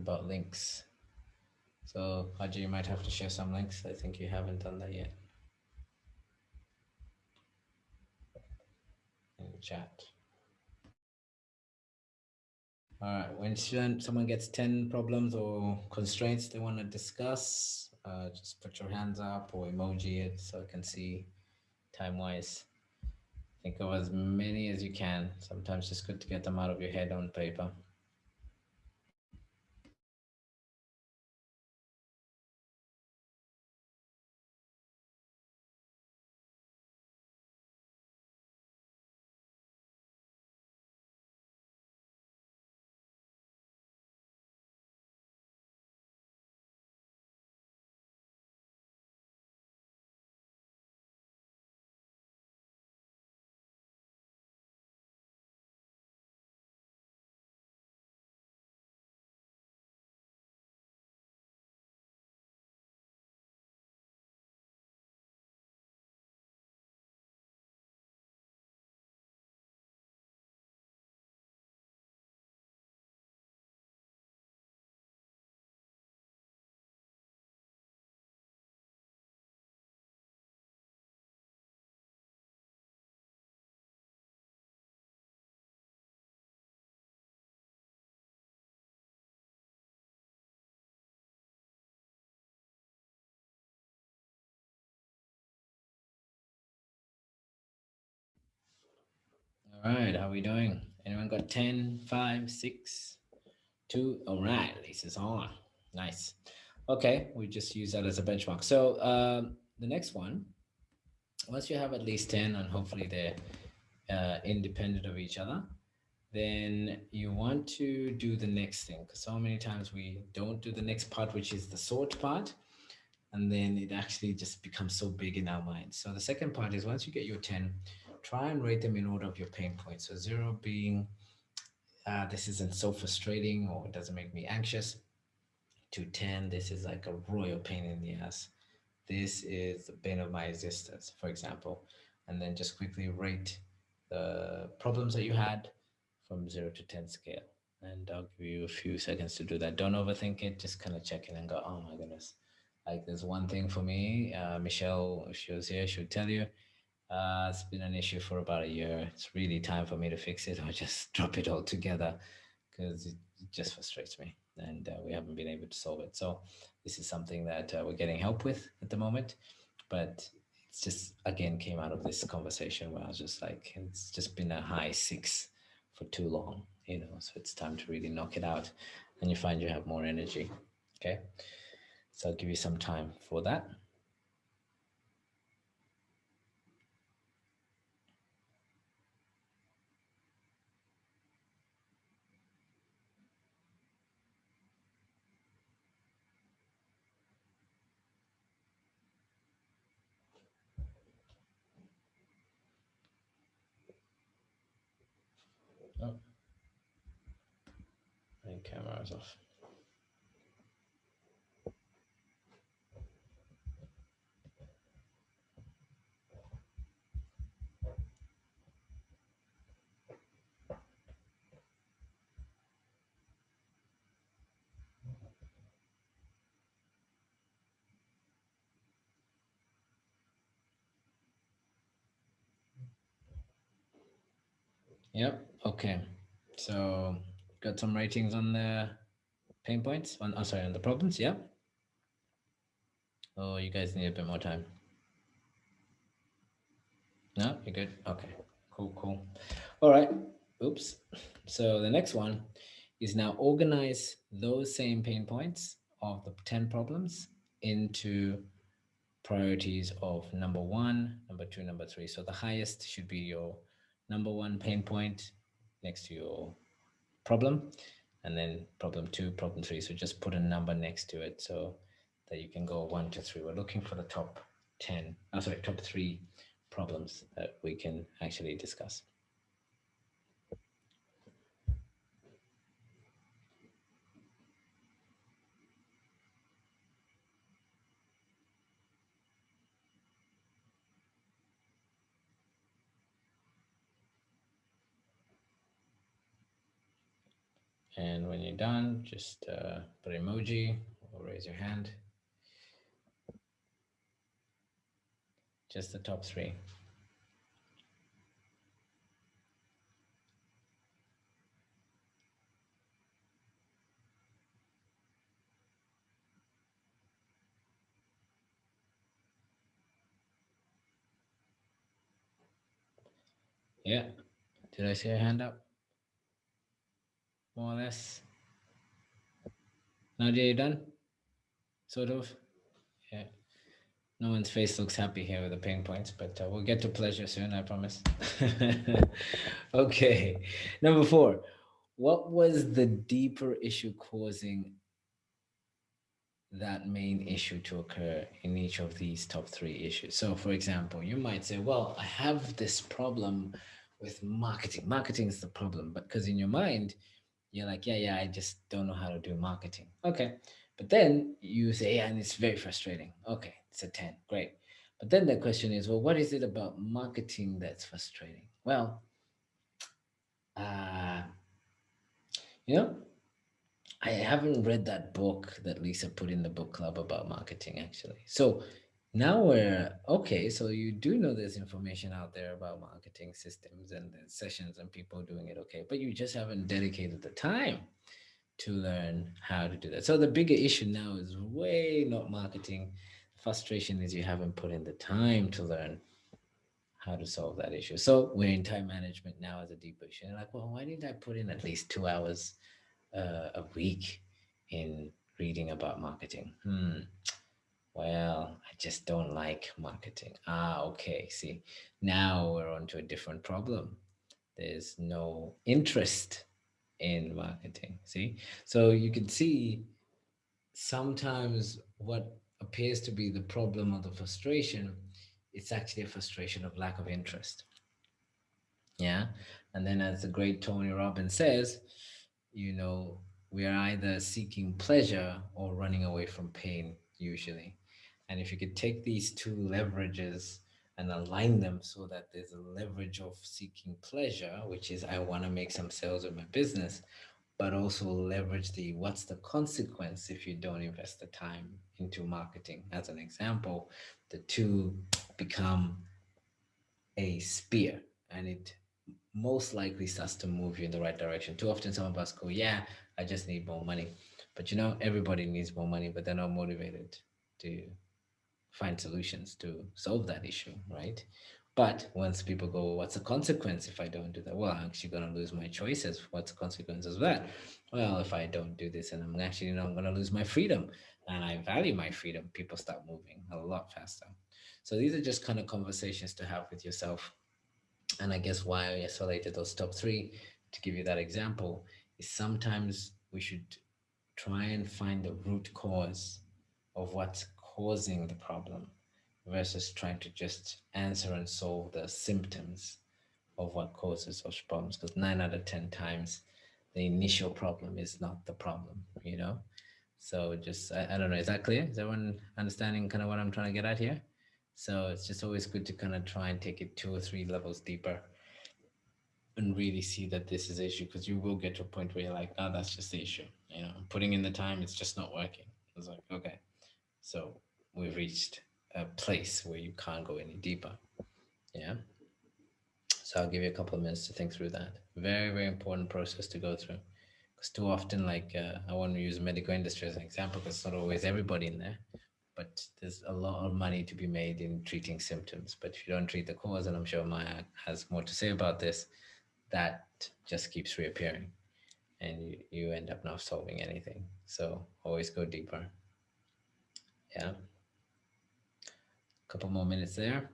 about links. So Haji, you might have to share some links. I think you haven't done that yet. In the chat. All right, when someone gets 10 problems or constraints they want to discuss, uh, just put your hands up or emoji it so I can see time-wise. Think of as many as you can. Sometimes it's good to get them out of your head on paper. All right, how we doing? Anyone got 10, 5, 6, 2? All right, Lisa's on. Nice. Okay, we just use that as a benchmark. So um, the next one, once you have at least 10 and hopefully they're uh, independent of each other, then you want to do the next thing because so many times we don't do the next part, which is the sort part. And then it actually just becomes so big in our minds. So the second part is once you get your 10, try and rate them in order of your pain points. So zero being, uh, this isn't so frustrating or it doesn't make me anxious. To 10, this is like a royal pain in the ass. This is the bane of my existence, for example. And then just quickly rate the problems that you had from zero to 10 scale. And I'll give you a few seconds to do that. Don't overthink it. Just kind of check in and go, oh my goodness. Like there's one thing for me, uh, Michelle, if she was here, she would tell you, uh, it's been an issue for about a year. It's really time for me to fix it *laughs* or just drop it all together because it just frustrates me and uh, we haven't been able to solve it. So this is something that uh, we're getting help with at the moment, but it's just, again, came out of this conversation where I was just like, it's just been a high six for too long, you know, so it's time to really knock it out and you find you have more energy. Okay. So I'll give you some time for that. Oh. And camera off. Yep. Okay. So got some ratings on the pain points on, oh, sorry, on the problems. Yeah. Oh, you guys need a bit more time. No, you're good. Okay, cool, cool. All right. Oops. So the next one is now organize those same pain points of the 10 problems into priorities of number one, number two, number three. So the highest should be your number one pain point next to your problem and then problem two, problem three. So just put a number next to it so that you can go one to three. We're looking for the top 10, oh, sorry, top three problems that we can actually discuss. And when you're done, just uh, put emoji or raise your hand. Just the top three. Yeah. Did I see a hand up? More or less. Nadia, you done? Sort of? Yeah. No one's face looks happy here with the pain points, but uh, we'll get to pleasure soon, I promise. *laughs* okay. Number four. What was the deeper issue causing that main issue to occur in each of these top three issues? So, for example, you might say, well, I have this problem with marketing. Marketing is the problem, but because in your mind, you're like, yeah, yeah, I just don't know how to do marketing. Okay. But then you say, yeah, and it's very frustrating. Okay, it's a 10. Great. But then the question is, well, what is it about marketing that's frustrating? Well, uh, you know, I haven't read that book that Lisa put in the book club about marketing, actually. So now we're okay. So you do know there's information out there about marketing systems and sessions and people doing it okay, but you just haven't dedicated the time to learn how to do that. So the bigger issue now is way not marketing. Frustration is you haven't put in the time to learn how to solve that issue. So we're in time management now as a deeper issue. And like, well, why didn't I put in at least two hours uh, a week in reading about marketing? Hmm. Well, I just don't like marketing. Ah, okay. See, now we're on to a different problem. There's no interest in marketing. See, so you can see sometimes what appears to be the problem or the frustration, it's actually a frustration of lack of interest. Yeah. And then as the great Tony Robbins says, you know, we are either seeking pleasure or running away from pain usually. And if you could take these two leverages and align them so that there's a leverage of seeking pleasure, which is I want to make some sales with my business, but also leverage the what's the consequence if you don't invest the time into marketing. As an example, the two become a spear and it most likely starts to move you in the right direction. Too often some of us go, yeah, I just need more money. But you know, everybody needs more money, but they're not motivated to find solutions to solve that issue, right? But once people go, what's the consequence if I don't do that? Well, I'm actually going to lose my choices. What's the consequence of that? Well, if I don't do this and I'm actually, you know, I'm going to lose my freedom and I value my freedom, people start moving a lot faster. So these are just kind of conversations to have with yourself. And I guess why I isolated those top three to give you that example is sometimes we should try and find the root cause of what's causing the problem versus trying to just answer and solve the symptoms of what causes those problems because nine out of 10 times the initial problem is not the problem, you know? So just, I, I don't know, is that clear? Is everyone understanding kind of what I'm trying to get at here? So it's just always good to kind of try and take it two or three levels deeper and really see that this is the issue because you will get to a point where you're like, oh, that's just the issue. You know, putting in the time, it's just not working. It's like, okay, so we've reached a place where you can't go any deeper. Yeah. So I'll give you a couple of minutes to think through that. Very, very important process to go through. Because too often, like uh, I want to use medical industry as an example, because it's not always everybody in there, but there's a lot of money to be made in treating symptoms. But if you don't treat the cause, and I'm sure Maya has more to say about this, that just keeps reappearing and you, you end up not solving anything. So always go deeper. Yeah A couple more minutes there.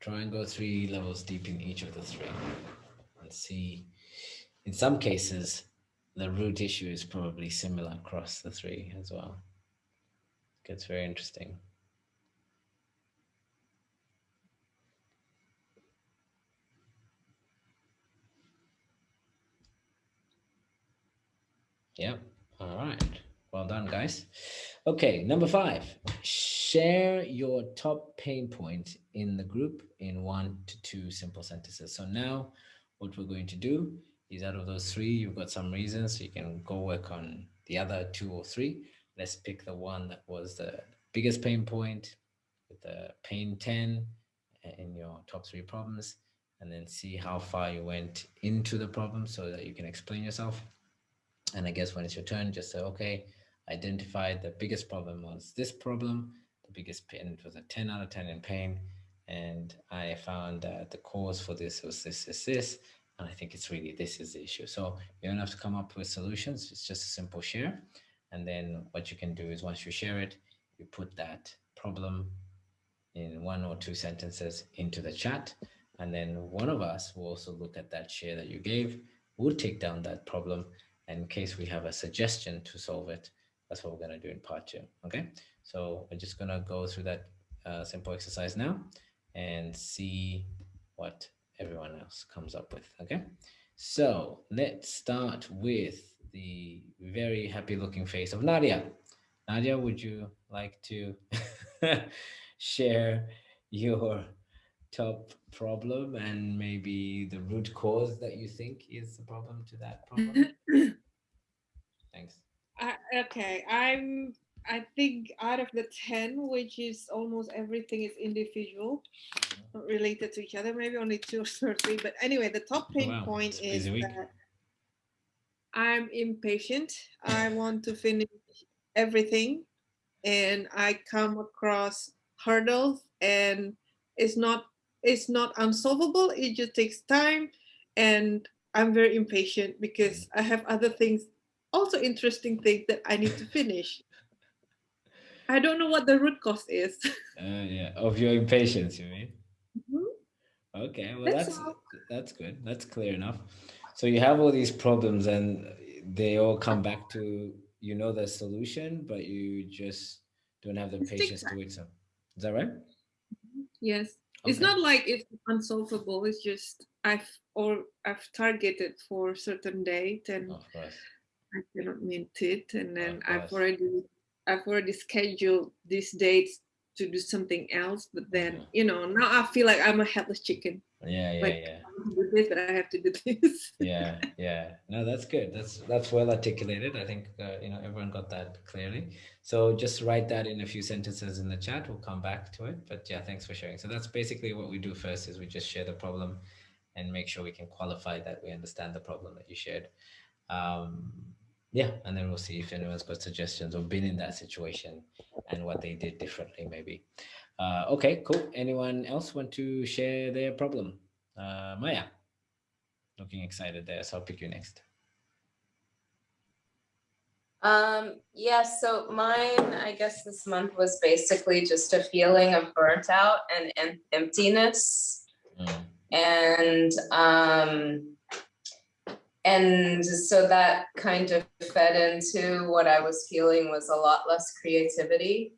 Try and go three levels deep in each of the three and see. In some cases, the root issue is probably similar across the three as well. It gets very interesting. Yep. All right. Well done, guys. Okay, number five, share your top pain point in the group in one to two simple sentences. So now what we're going to do is out of those three, you've got some reasons, so you can go work on the other two or three. Let's pick the one that was the biggest pain point with the pain 10 in your top three problems, and then see how far you went into the problem so that you can explain yourself. And I guess when it's your turn, just say, okay, identified the biggest problem was this problem. The biggest pain it was a 10 out of 10 in pain. And I found that the cause for this was this, this, this. And I think it's really this is the issue. So you don't have to come up with solutions. It's just a simple share. And then what you can do is once you share it, you put that problem in one or two sentences into the chat. And then one of us will also look at that share that you gave. We'll take down that problem. In case we have a suggestion to solve it, that's what we're going to do in part two. Okay. So we're just going to go through that uh, simple exercise now and see what everyone else comes up with. Okay. So let's start with the very happy looking face of Nadia. Nadia, would you like to *laughs* share your top problem and maybe the root cause that you think is the problem to that problem? *clears throat* Thanks. I, okay, I'm. I think out of the ten, which is almost everything is individual, mm-hmm. not related to each other. Maybe only two or *laughs* three. But anyway, the top oh, pain wow, point it's is that I'm impatient. I *laughs* want to finish everything, and I come across hurdles, and it's not it's not unsolvable. It just takes time, and I'm very impatient because mm. I have other things also interesting thing that I need to finish. I don't know what the root cause is. *laughs* Uh, yeah, of your impatience, you mean? Mhm. Okay, well That's that's that's good. That's clear enough. So you have all these problems and they all come back to you know the solution, but you just don't have the It takes patience to wait So Is that right? Yes. It's not like it's unsolvable. It's just I've or I've targeted for a certain date and Of course. I cannot meet it. And then Of I've already I've already scheduled these dates to do something else. But then, Mhm. you know, now I feel like I'm a headless chicken. Yeah, yeah, Like- yeah. I want to do this, but I have to do this. *laughs* yeah yeah no that's good that's that's well articulated i think uh, you know everyone got that clearly so just write that in a few sentences in the chat we'll come back to it but yeah thanks for sharing so that's basically what we do first is we just share the problem and make sure we can qualify that we understand the problem that you shared um yeah and then we'll see if anyone's got suggestions or been in that situation and what they did differently maybe uh okay cool anyone else want to share their problem uh maya looking excited there. So I'll pick you next. Um, yeah, so mine, I guess this month was basically just a feeling of burnt out and, and emptiness. Mm, And um, and so that kind of fed into what I was feeling was a lot less creativity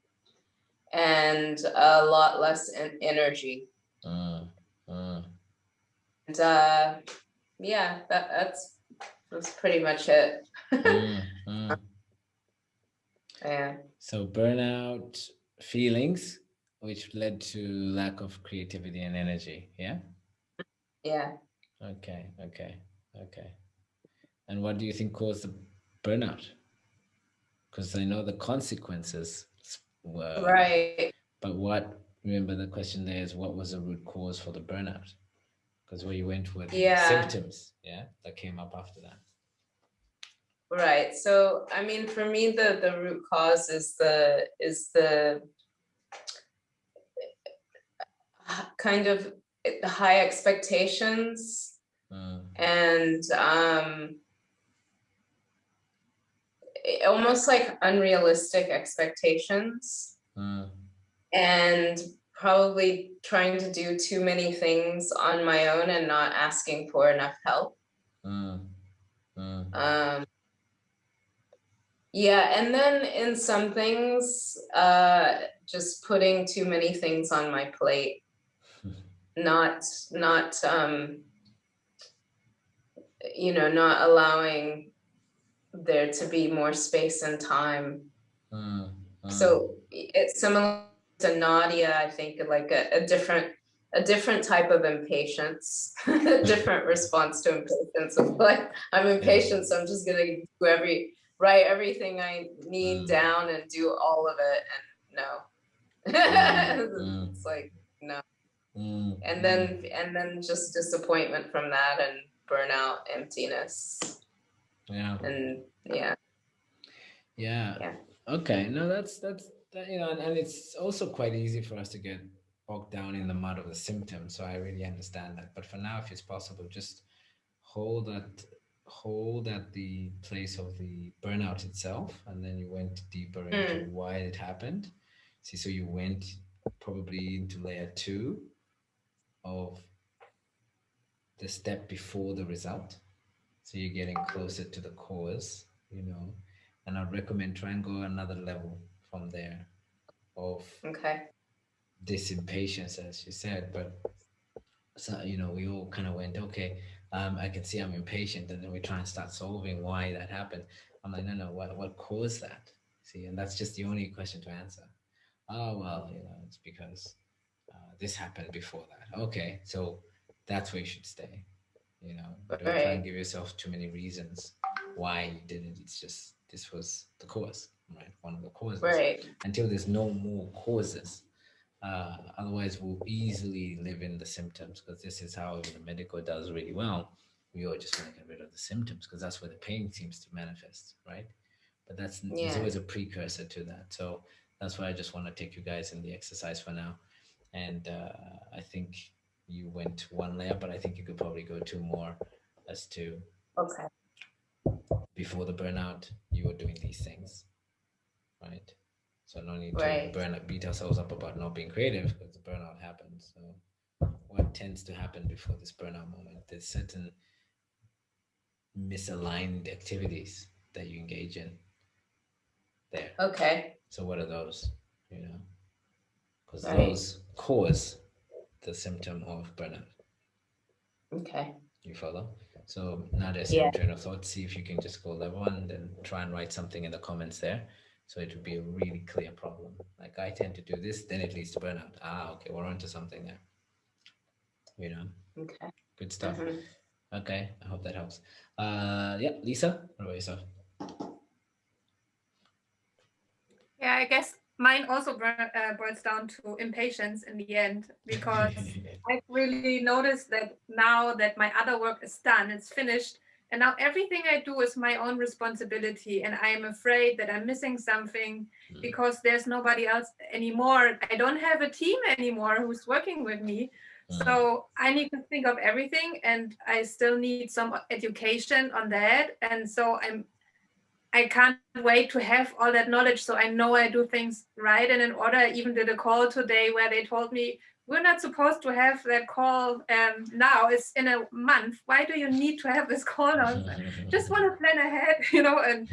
and a lot less energy. mm, mm. And uh, yeah, that, that's that's pretty much it. Mm. *laughs* Yeah. So burnout feelings, which led to lack of creativity and energy. Yeah. Yeah. Okay. Okay. Okay. And what do you think caused the burnout? Because I know the consequences were Right. But what? Remember the question there is what was the root cause for the burnout? Because where you went with Yeah. symptoms, yeah, that came up after that. Right. So I mean, for me, the the root cause is the is the kind of high expectations Mm, and um almost like unrealistic expectations. Mm, and probably trying to do too many things on my own and not asking for enough help. Mm, mm, um yeah and then in some things uh just putting too many things on my plate. *laughs* Not not um you know not allowing there to be more space and time. Mm, So it's similar to Nadia, I think, like a, a different a different type of impatience, a *laughs* different response to impatience. Of *laughs* like, I'm impatient, so I'm just gonna do every, write everything I need Mm. down and do all of it, and no. Mm. *laughs* It's like, no, Mm, and then, and then just disappointment from that and burnout, emptiness, yeah. and yeah, Yeah. Yeah. Okay. No, that's that's that, you know, and, and it's also quite easy for us to get bogged down in the mud of the symptoms. So I really understand that. But for now, if it's possible, just hold that hold at the place of the burnout itself, and then you went deeper into hmm. why it happened. See, so you went probably into layer two of the step before the result. So you're getting closer to the cause, you know, and I'd recommend try and go another level from there of okay, this impatience, as you said. But so you know, we all kind of went, okay, um, I can see I'm impatient, and then we try and start solving why that happened. I'm like, no, no, what what caused that? See, and that's just the only question to answer. Oh well, you know, it's because uh, this happened before that. Okay, so that's where you should stay. You know, don't try and give yourself too many reasons why you didn't It's just this was the cause, right? One of the causes right, until there's no more causes. Uh, otherwise, we'll easily live in the symptoms because this is how the medical does really well. We all just want to get rid of the symptoms because that's where the pain seems to manifest, right? But that's there's always a precursor to that. So that's why I just want to take you guys in the exercise for now. And uh, I think you went one layer, but I think you could probably go two more as to okay, before the burnout, you were doing these things, right? So no need Right. to burn beat ourselves up about not being creative because the burnout happens. So what tends to happen before this burnout moment? There's certain misaligned activities that you engage in there. okay, So what are those? You know, because Right. those cause the symptom of burnout. okay, You follow? So now there's Yeah. your train of thought. See if you can just go level one and then try and write something in the comments there. So it would be a really clear problem. Like I tend to do this, then it leads to burnout. Ah, okay, we're onto something there. You know, okay. good stuff. mhm. Okay, I hope that helps. Uh, yeah, Lisa, what about yourself? Yeah, I guess mine also uh, boils down to impatience in the end because *laughs* I've really noticed that now that my other work is done, it's finished, and now everything I do is my own responsibility, and I am afraid that I'm missing something Mm. because there's nobody else anymore. I don't have a team anymore who's working with me. Mm. So I need to think of everything, and I still need some education on that. And so I'm, I can't wait to have all that knowledge, so I know I do things right and in order. I even did a call today where they told me we're not supposed to have that call um, now. It's in a month. Why do you need to have this call? *laughs* Just want to plan ahead, *laughs* you know. And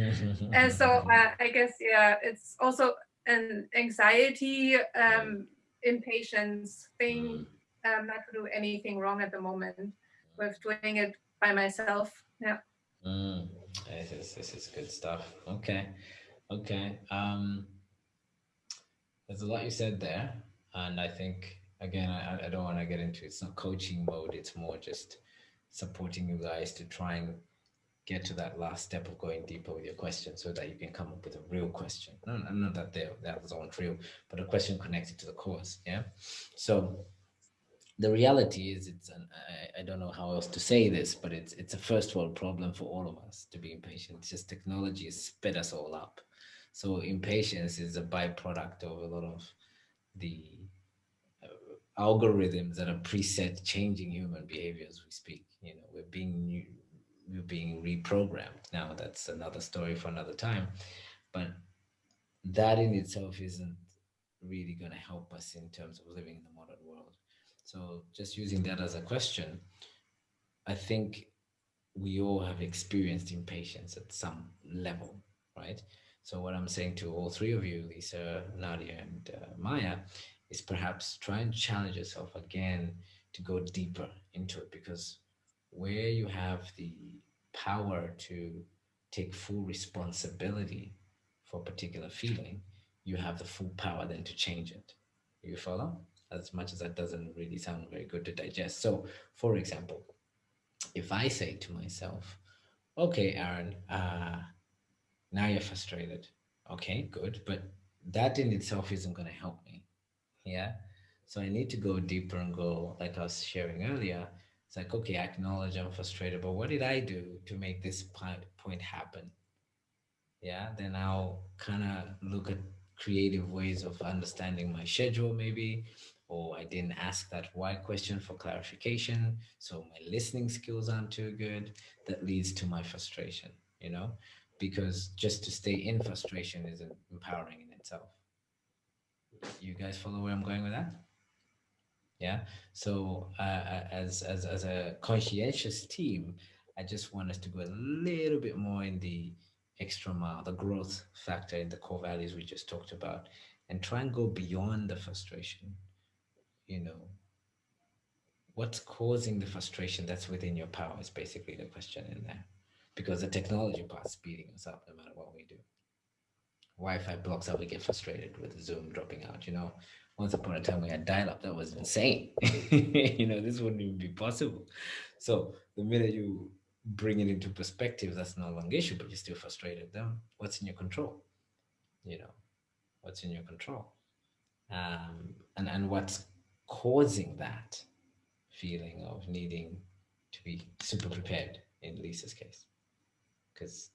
and so *laughs* uh, I guess yeah, it's also an anxiety, um, impatience thing um, not to do anything wrong at the moment with doing it by myself. Yeah. Mm, this is this is good stuff. Okay, okay. Um, there's a lot you said there, and I think again, I, I don't want to get into it's not coaching mode. It's more just supporting you guys to try and get to that last step of going deeper with your question, so that you can come up with a real question. No, no, not that that aren't real, but a question connected to the course. Yeah. So the reality is it's an I, I don't know how else to say this but it's it's a first world problem for all of us to be impatient. It's just technology has sped us all up. So impatience is a byproduct of a lot of the uh, algorithms that are preset changing human behavior as we speak. You know we're being new, we're being reprogrammed. Now that's another story for another time. But that in itself isn't really going to help us in terms of living in the modern world so just using that as a question, I think we all have experienced impatience at some level, right? So what I'm saying to all three of you, Lisa, Nadia, and uh, Maya, is perhaps try and challenge yourself again to go deeper into it because where you have the power to take full responsibility for a particular feeling, you have the full power then to change it. You follow? As much as that doesn't really sound very good to digest. So, for example, if I say to myself, okay, Aaron, uh, now you're frustrated. Okay, good. But that in itself isn't going to help me. Yeah. So I need to go deeper and go, like I was sharing earlier. It's like, okay, I acknowledge I'm frustrated, but what did I do to make this point happen? Yeah. Then I'll kind of look at creative ways of understanding my schedule, maybe, or I didn't ask that why question for clarification. So my listening skills aren't too good. That leads to my frustration, you know, because just to stay in frustration isn't empowering in itself. You guys follow where I'm going with that? Yeah. So uh, as, as, as a conscientious team, I just want us to go a little bit more in the extra mile, the growth factor in the core values we just talked about, and try and go beyond the frustration. You know, what's causing the frustration that's within your power is basically the question in there. Because the technology part's speeding us up no matter what we do. Wi-Fi blocks out, we get frustrated with Zoom dropping out, you know. Once upon a time we had dial-up, that was insane. *laughs* you know, this wouldn't even be possible. So the minute you bring it into perspective, that's no longer issue, but you're still frustrated. Then what's in your control? You know, what's in your control? Um, and, and what's causing that feeling of needing to be super prepared in Lisa's case? Because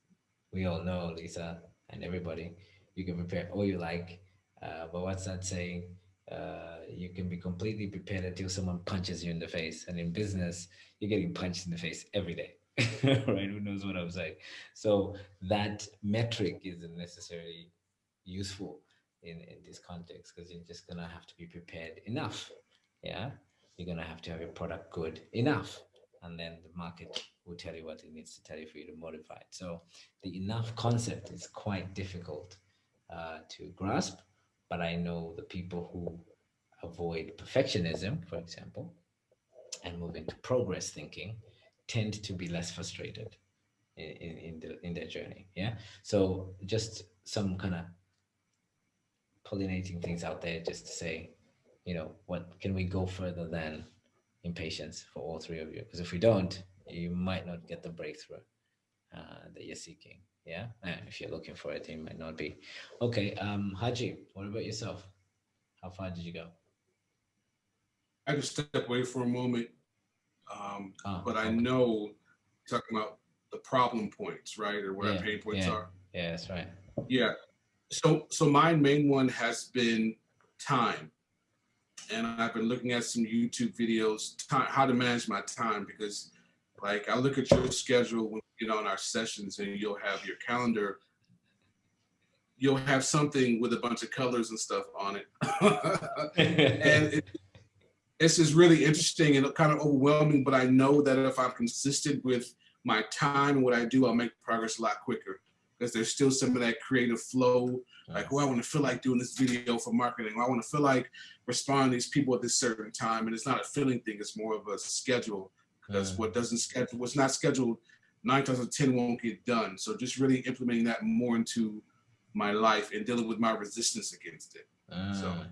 we all know, Lisa and everybody, you can prepare all you like, uh, but what's that saying? Uh, you can be completely prepared until someone punches you in the face. And in business, you're getting punched in the face every day. *laughs* right? Who knows what I'm saying? So that metric isn't necessarily useful in, in this context because you're just gonna have to be prepared enough. Yeah, you're gonna have to have your product good enough, and then the market will tell you what it needs to tell you for you to modify it. So the enough concept is quite difficult uh, to grasp, but I know the people who avoid perfectionism, for example, and move into progress thinking tend to be less frustrated in, in, in, the, in their journey. Yeah. So just some kind of pollinating things out there just to say, you know, what can we go further than impatience for all three of you? Because if we don't, you might not get the breakthrough uh, that you're seeking. Yeah. And if you're looking for it, it might not be. Okay. Um, Haji, what about yourself? How far did you go? I just step away for a moment um, Ah, but I know talking about the problem points, right, or what our pain points yeah. are. Yeah, that's right. Yeah. So so my main one has been time, and I've been looking at some YouTube videos time how to manage my time because, like, I look at your schedule when you get on our sessions, and you'll have your calendar. You'll have something with a bunch of colors and stuff on it, *laughs* and it, this is really interesting and kind of overwhelming, but I know that if I'm consistent with my time and what I do, I'll make progress a lot quicker because there's still some of that creative flow. Like, oh, I want to feel like doing this video for marketing. Or I want to feel like responding to these people at this certain time. And it's not a feeling thing, it's more of a schedule because Mm. what doesn't schedule, what's not scheduled, nine times out of 10 won't get done. So just really implementing that more into my life and dealing with my resistance against it. So- Ah.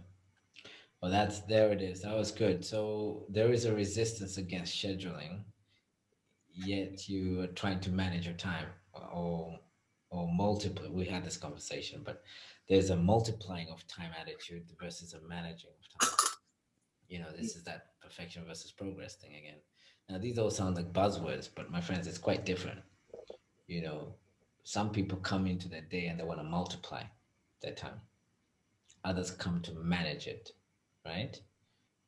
Well, that's there it is. That was good. So there is a resistance against scheduling, yet you are trying to manage your time or or multiple. We had this conversation, but there's a multiplying of time attitude versus a managing of time. You know, this mm. is that perfection versus progress thing again. Now these all sound like buzzwords, but my friends, it's quite different. You know, some people come into their day and they want to multiply their time. Others come to manage it right?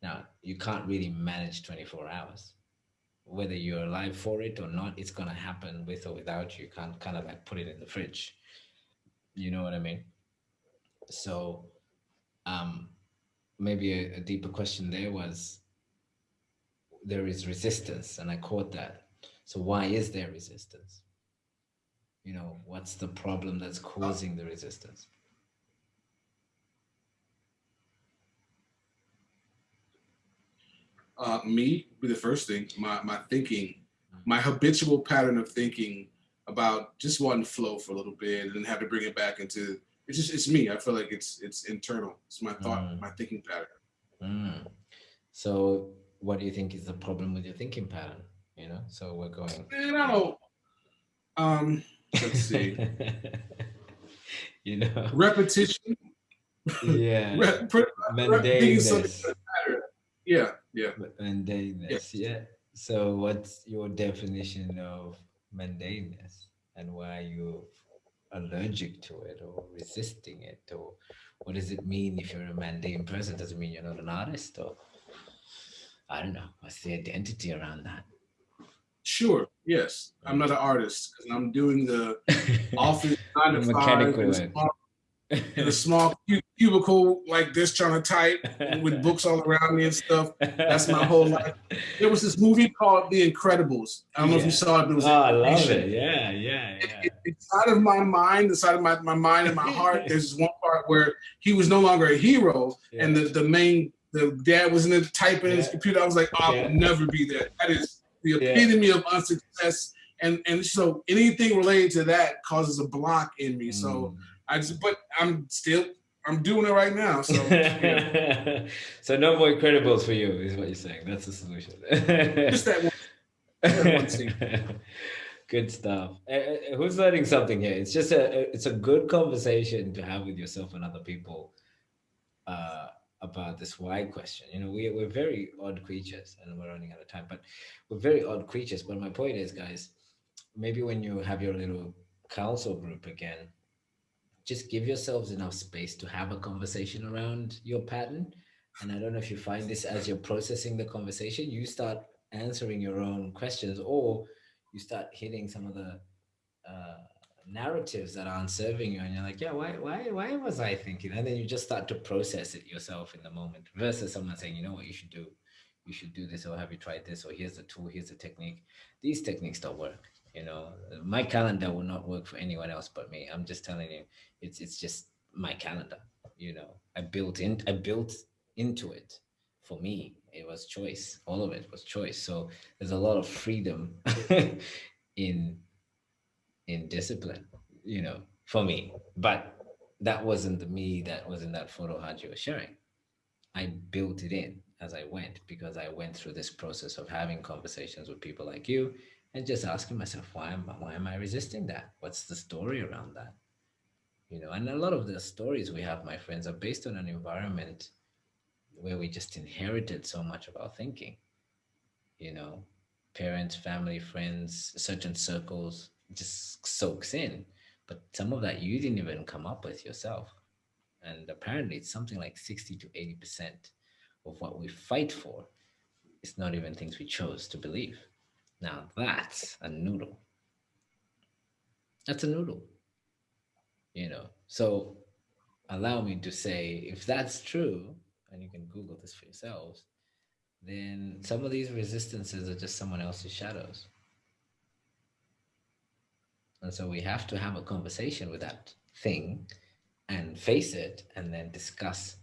Now, you can't really manage 24 hours. Whether you're alive for it or not, it's going to happen with or without you. You can't kind of like put it in the fridge. You know what I mean? So, um, maybe a, a deeper question there was there is resistance, and I caught that. So, why is there resistance? You know, what's the problem that's causing the resistance? Uh, me be the first thing. My my thinking, my habitual pattern of thinking about just wanting to flow for a little bit and then have to bring it back into it's just it's me. I feel like it's it's internal. It's my thought, Mm. my thinking pattern. Mm. So what do you think is the problem with your thinking pattern? You know, so we're going. Man, I don't. Um, let's see. *laughs* you know, Repetition. yeah, *laughs* Rep, pre- repeating something mundaneness. Yeah, yeah. Yeah. So what's your definition of mundaneness, and why you're you allergic to it or resisting it, or what does it mean if you're a mundane person? Does it mean you're not an artist, or I don't know. What's the identity around that? Sure. Yes, I'm not an artist because I'm doing the *laughs* office to five Mechanical in a small, in a small cu- cubicle like this, trying to type with *laughs* books all around me and stuff. That's my whole life. There was this movie called The Incredibles. I don't know if you saw it, but it was Oh, I love it. Yeah, yeah, yeah. it- inside of my mind, inside of my, my mind and my heart, *laughs* there's this one part where he was no longer a hero, and the, the main the dad was in the typing in his computer. I was like, I Yeah. will never be that. That is the Yeah. epitome of unsuccess. And and so anything related to that causes a block in me. So Mm. I just but I'm still I'm doing it right now. So *laughs* yeah. so no more Incredibles for you, is what you're saying. That's the solution. just that one. that one scene. *laughs* good stuff. Uh, uh, who's learning something here? It's just a it's a good conversation to have with yourself and other people uh, about this why question. You know, we we're very odd creatures, and we're running out of time, but we're very odd creatures. But my point is, guys, maybe when you have your little council group again, just give yourselves enough space to have a conversation around your pattern. And I don't know if you find this as you're processing the conversation, you start answering your own questions or you start hitting some of the uh, narratives that aren't serving you. And you're like, yeah, why, why, why was I thinking? And then you just start to process it yourself in the moment versus someone saying, you know what you should do? You should do this, or have you tried this? Or here's the tool, here's the technique. These techniques don't work. You know, my calendar will not work for anyone else but me. I'm just telling you, it's it's just my calendar. You know, I built in, I built into it. For me, it was choice. All of it was choice. So there's a lot of freedom *laughs* in in discipline. You know, for me. But that wasn't the me that was in that photo Haji was sharing. I built it in as I went because I went through this process of having conversations with people like you and just asking myself, why am why am I resisting that? What's the story around that? You know, and a lot of the stories we have, my friends, are based on an environment where we just inherited so much of our thinking. You know, parents, family, friends, certain circles just soaks in. But some of that you didn't even come up with yourself. And apparently it's something like 60 to 80% of what we fight for is not even things we chose to believe. Now that's a noodle. That's a noodle. You know, so allow me to say if that's true, and you can Google this for yourselves, then some of these resistances are just someone else's shadows. And so we have to have a conversation with that thing and face it and then discuss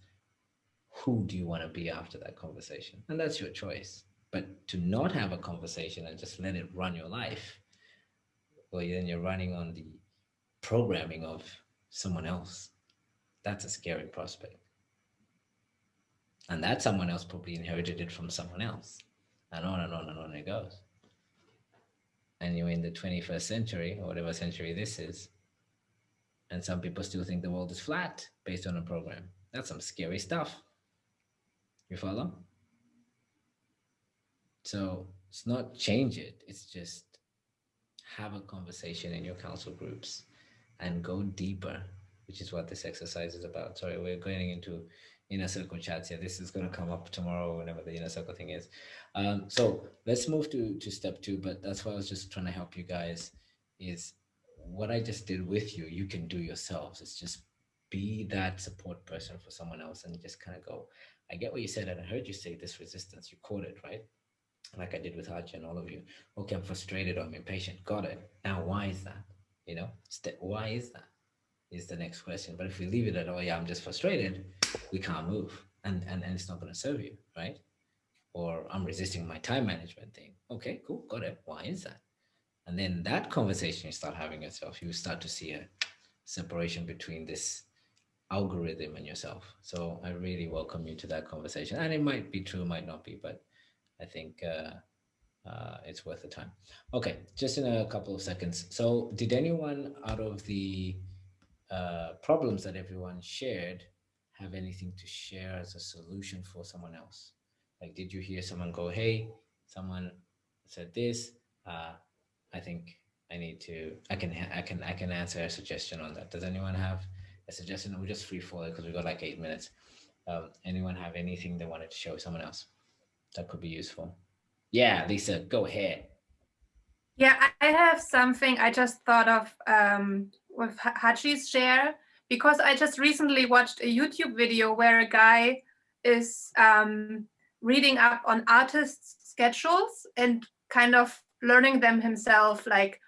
who do you want to be after that conversation. And that's your choice. But to not have a conversation and just let it run your life, well, then you're running on the programming of someone else. That's a scary prospect. And that someone else probably inherited it from someone else. And on and on and on it goes. And you're in the 21st century, or whatever century this is. And some people still think the world is flat based on a program. That's some scary stuff. You follow? So it's not change it, it's just have a conversation in your council groups and go deeper, which is what this exercise is about. Sorry, we're going into inner circle chats here. This is going to come up tomorrow, whenever the inner circle thing is. Um, so let's move to, to step two, but that's why I was just trying to help you guys is what I just did with you, you can do yourselves. It's just be that support person for someone else and just kind of go, I get what you said, and I heard you say this resistance. You caught it, right? Like I did with Haji and all of you. Okay, I'm frustrated or I'm impatient. Got it. Now, why is that? You know, why is that? Is the next question. But if we leave it at, oh yeah, I'm just frustrated, we can't move, and and, and it's not going to serve you, right? Or I'm resisting my time management thing. Okay, cool, got it. Why is that? And then that conversation you start having yourself, you start to see a separation between this algorithm and yourself. So I really welcome you to that conversation. And it might be true, might not be, but I think uh, uh, it's worth the time. Okay, just in a couple of seconds. So did anyone out of the uh, problems that everyone shared have anything to share as a solution for someone else? Like, did you hear someone go, hey, someone said this, uh, I think I need to, I can, I can, I can answer a suggestion on that. Does anyone have a suggestion? We'll just free fall it because we've got like eight minutes. Um, anyone have anything they wanted to show someone else that could be useful? Yeah, Lisa, go ahead. Yeah, I have something I just thought of um, with Haji's share because I just recently watched a YouTube video where a guy is um, reading up on artists' schedules and kind of learning them himself. Like,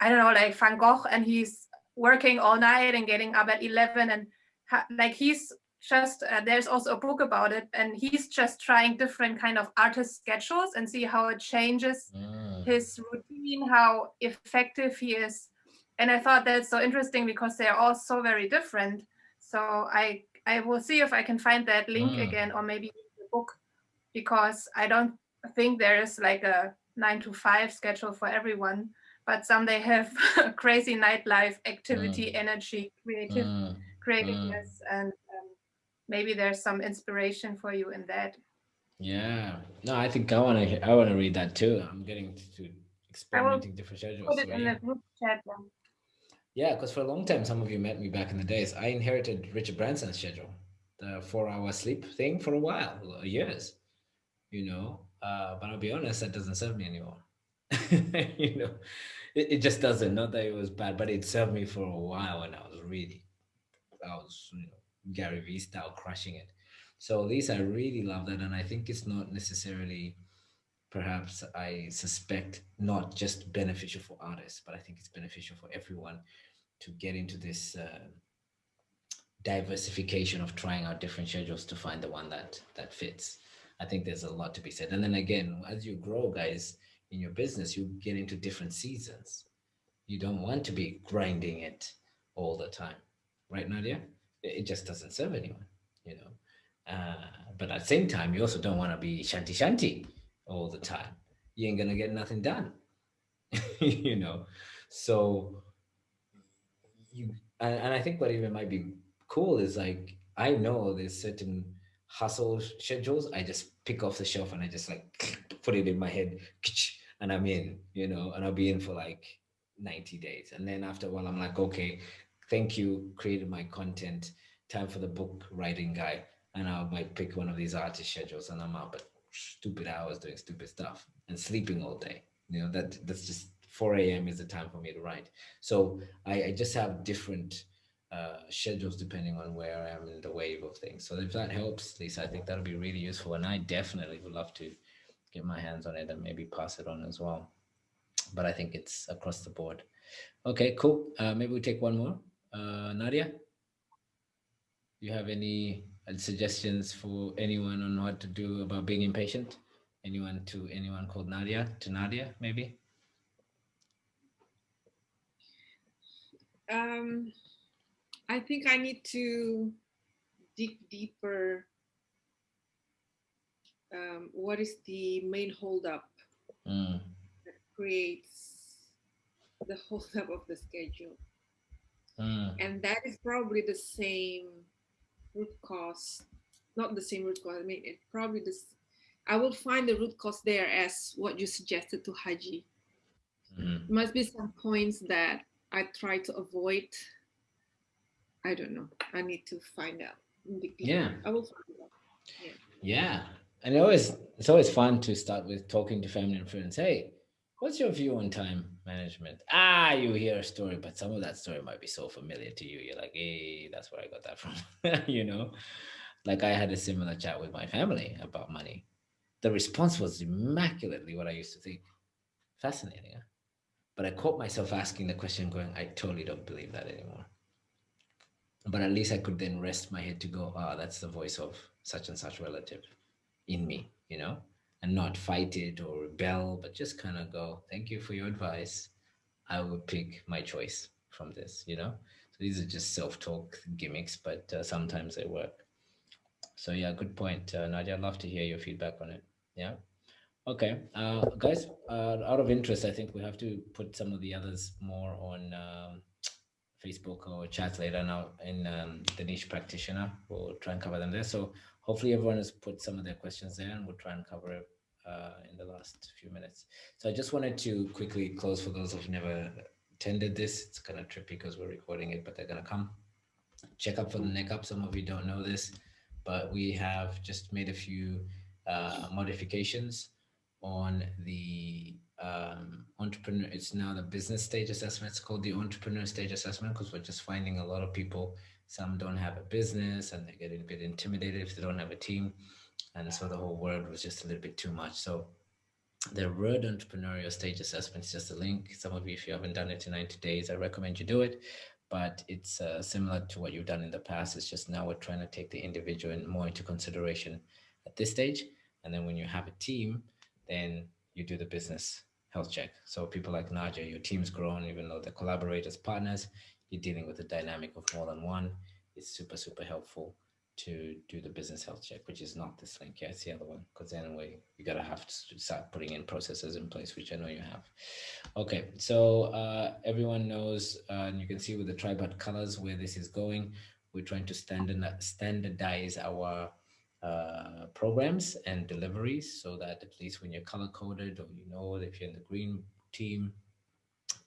I don't know, like Van Gogh, and he's working all night and getting up at 11 and like he's just uh, there's also a book about it and he's just trying different kind of artist schedules and see how it changes Mm, his routine, how effective he is. And I thought that's so interesting because they're all so very different. So I I will see if I can find that link Mm. again or maybe the book because I don't think there is like a nine to five schedule for everyone. But some they have *laughs* crazy nightlife activity, energy, creative mm. creativeness, and maybe there's some inspiration for you in that. Yeah, no, I think I want to. I want to read that too. I'm getting to experimenting different schedules. Put it so in yeah. the group chat. then. Yeah, because for a long time, some of you met me back in the days. I inherited Richard Branson's schedule, the four-hour sleep thing for a while, uh, years. You know, uh, but I'll be honest, that doesn't serve me anymore. *laughs* you know, it, it just doesn't. Not that it was bad, but it served me for a while, and I was really, I was, you know, Gary Vee style crushing it. So Lisa, I really love that, and I think it's not necessarily, perhaps I suspect, not just beneficial for artists, but I think it's beneficial for everyone to get into this uh, diversification of trying out different schedules to find the one that that fits. I think there's a lot to be said. And then again, as you grow, guys, in your business, you get into different seasons. You don't want to be grinding it all the time, right, Nadia? It just doesn't serve anyone, you know. Uh, but at the same time, you also don't want to be shanty shanty all the time. You ain't gonna get nothing done, *laughs* you know. So you and, and I think what even might be cool is like I know there's certain hustle schedules. I just pick off the shelf and I just like *sniffs* put it in my head, *sniffs* and I'm in, you know, and I'll be in for like 90 days. And then after a while, I'm like, okay, thank you, created my content. Time for the book writing guy. And I might pick one of these artist schedules and I'm up at stupid hours doing stupid stuff and sleeping all day. You know, that that's just 4 a.m. is the time for me to write. So I, I just have different uh, schedules depending on where I am in the wave of things. So if that helps, Lisa, I think that'll be really useful. And I definitely would love to get my hands on it and maybe pass it on as well. But I think it's across the board. Okay, cool. Uh, maybe we take one more. Uh, Nadia, you have any uh, suggestions for anyone on what to do about being impatient? Anyone to anyone called Nadia to Nadia, maybe? Um, I think I need to dig deeper. Um, what is the main holdup Mm, that creates the *laughs* holdup of the schedule? Mm, And that is probably the same root cause, not the same root cause. I mean, it probably this. I will find the root cause there as what you suggested to Haji. mm. must be some points that I try to avoid. I don't know. I need to find out. Yeah. I will find out. Yeah, and it always it's always fun to start with talking to family and friends. Hey, what's your view on time management? Ah, you hear a story, but some of that story might be so familiar to you. You're like, hey, that's where I got that from. *laughs* you know, like I had a similar chat with my family about money. The response was immaculately what I used to think. Fascinating, huh? But I caught myself asking the question, going, I totally don't believe that anymore. But at least I could then rest my head to go, ah, that's the voice of such and such relative in me, you know, and not fight it or rebel, but just kind of go, thank you for your advice. I will pick my choice from this, you know. So these are just self-talk gimmicks, but uh, sometimes they work. So yeah, good point, uh, Nadia. I'd love to hear your feedback on it. Yeah. Okay, uh, guys, uh, out of interest, I think we have to put some of the others more on um, Facebook or chat later now in um, the niche practitioner. We'll try and cover them there. So hopefully everyone has put some of their questions there and we'll try and cover it uh, in the last few minutes. So I just wanted to quickly close for those who've never attended this. It's kind of trippy because we're recording it, but they're going to come. Check up for the neck up. Some of you don't know this, but we have just made a few uh, modifications on the um, entrepreneur. It's now the business stage assessment. It's called the entrepreneur stage assessment because we're just finding a lot of people, some don't have a business and they're getting a bit intimidated if they don't have a team. And so the whole word was just a little bit too much. So the word entrepreneurial stage assessment is just a link. Some of you, if you haven't done it in 90 days, I recommend you do it. But it's uh, similar to what you've done in the past. It's just now we're trying to take the individual more into consideration at this stage. And then when you have a team, then you do the business health check. So people like Nadia, your team's grown, even though the collaborators, partners, you're dealing with a dynamic of more than one. It's super, super helpful to do the business health check, which is not this link. Yeah, it's the other one. Because anyway, you gotta have to start putting in processes in place, which I know you have. Okay, so uh, everyone knows, uh, and you can see with the tripod colors where this is going. We're trying to standardize our uh, programs and deliveries so that at least when you're color coded or you know if you're in the green team,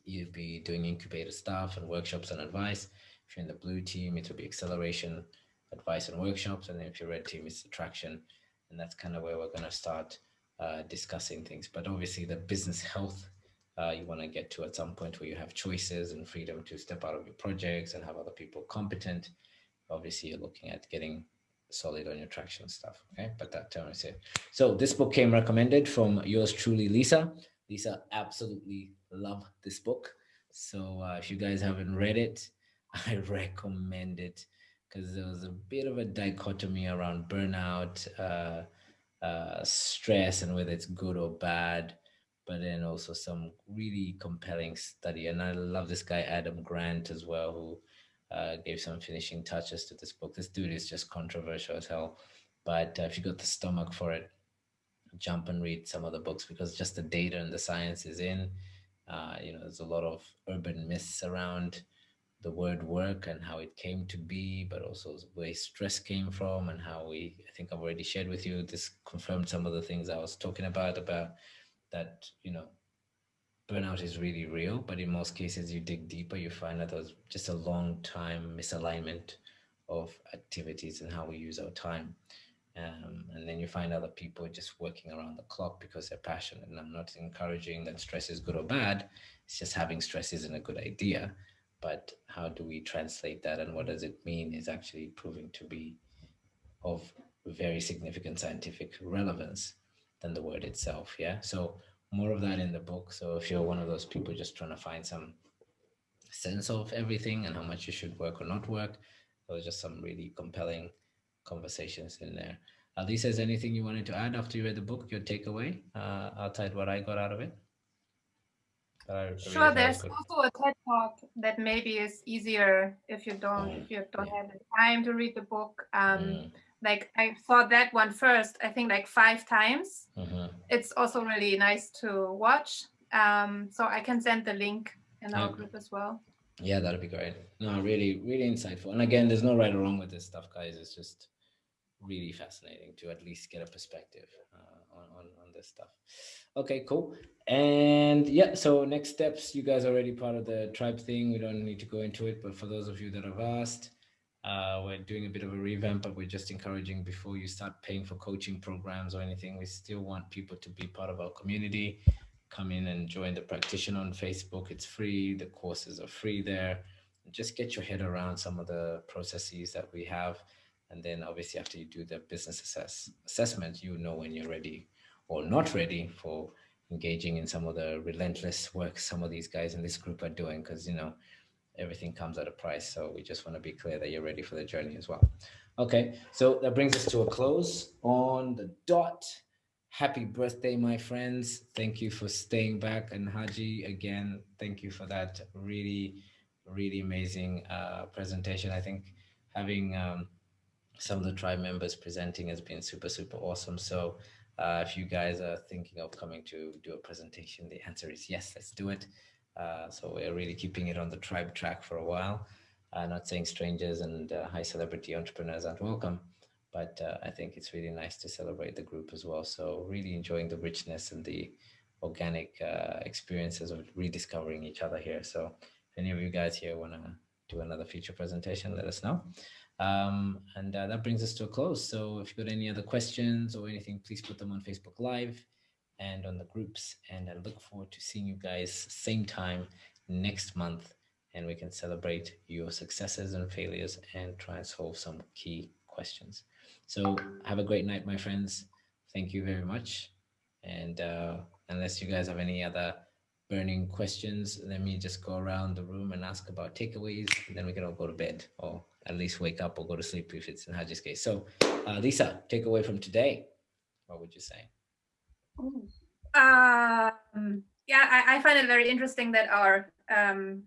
you'd be doing incubator stuff and workshops and advice. If you're in the blue team, it will be acceleration, advice and workshops. And then if you're red team, it's attraction. And that's kind of where we're going to start uh, discussing things. But obviously the business *laughs* health uh, you want to get to at some point where you have choices and freedom to step out of your projects and have other people competent. Obviously, you're looking at getting solid on your traction stuff. Okay, but that term is it. So this book came recommended from yours truly, Lisa. Lisa absolutely love this book. So uh, if you guys haven't read it, *laughs* I recommend it because there was a bit of a dichotomy around burnout, uh, uh, stress, and whether it's good or bad. But then also some really compelling study. And I love this guy, Adam Grant, as well, who uh, gave some finishing touches to this book. This dude is just controversial as hell. But uh, if you got the stomach for it, jump and read some of the books because just the data and the science is in. Uh, you know, there's a lot of urban myths around the word work and how it came to be, but also where stress came from and how we, I think I've already shared with you, this confirmed some of the things I was talking about, about that, you know, burnout is really real, but in most cases you dig deeper, you find that there's just a long time misalignment of activities and how we use our time. Um, and then you find other people just working around the clock because they're passionate. And I'm not encouraging that stress is good or bad. It's just having stress isn't a good idea. But how do we translate that and what does it mean is actually proving to be of very significant scientific relevance than the word itself. Yeah. So more of that in the book. So if you're one of those people just trying to find some sense of everything and how much you should work or not work, there was just some really compelling conversations in there. Uh, Lisa, is anything you wanted to add after you read the book, your takeaway, uh, outside what I got out of it? I sure, there's also a TED talk that maybe is easier if you don't mm, if you don't yeah. have the time to read the book. Um, mm like I saw that one first, I think like five times. Mm-hmm. It's also really nice to watch. Um, so I can send the link in our okay. group as well. Yeah, that'd be great. No, really, really insightful. And again, there's no right or wrong with this stuff, guys. It's just really fascinating to at least get a perspective uh, on, on, on this stuff. Okay, cool. And yeah, so next steps, you guys are already part of the tribe thing. We don't need to go into it, but for those of you that have asked, uh, we're doing a bit of a revamp, but we're just encouraging before you start paying for coaching programs or anything, we still want people to be part of our community. Come in and join the practitioner on Facebook. It's free. The courses are free there. Just get your head around some of the processes that we have. And then obviously after you do the business assess assessment, you know when you're ready or not ready for engaging in some of the relentless work some of these guys in this group are doing. Because, you know, everything comes at a price. So we just want to be clear that you're ready for the journey as well. Okay, so that brings us to a close on the dot. Happy birthday, my friends. Thank you for staying back. And Haji, again, thank you for that really really amazing uh, presentation. I think having um, some of the tribe members presenting has been super, super awesome. So uh, if you guys are thinking of coming to do a presentation, the answer is yes, let's do it. Uh, so we're really keeping it on the tribe track for a while. Uh, not saying strangers and uh, high celebrity entrepreneurs aren't welcome, but uh, I think it's really nice to celebrate the group as well. So really enjoying the richness and the organic uh, experiences of rediscovering each other here. So if any of you guys here want to do another future presentation, let us know. Um, and uh, that brings us to a close. So if you've got any other questions or anything, please put them on Facebook Live and on the groups. And I look forward to seeing you guys same time next month and we can celebrate your successes and failures and try and solve some key questions. So have a great night, my friends. Thank you very much. And uh, unless you guys have any other burning questions, let me just go around the room and ask about takeaways, and then we can all go to bed or at least wake up or go to sleep if it's in Haji's case. So uh, Lisa, takeaway from today, what would you say? Um, yeah, I, I find it very interesting that our um,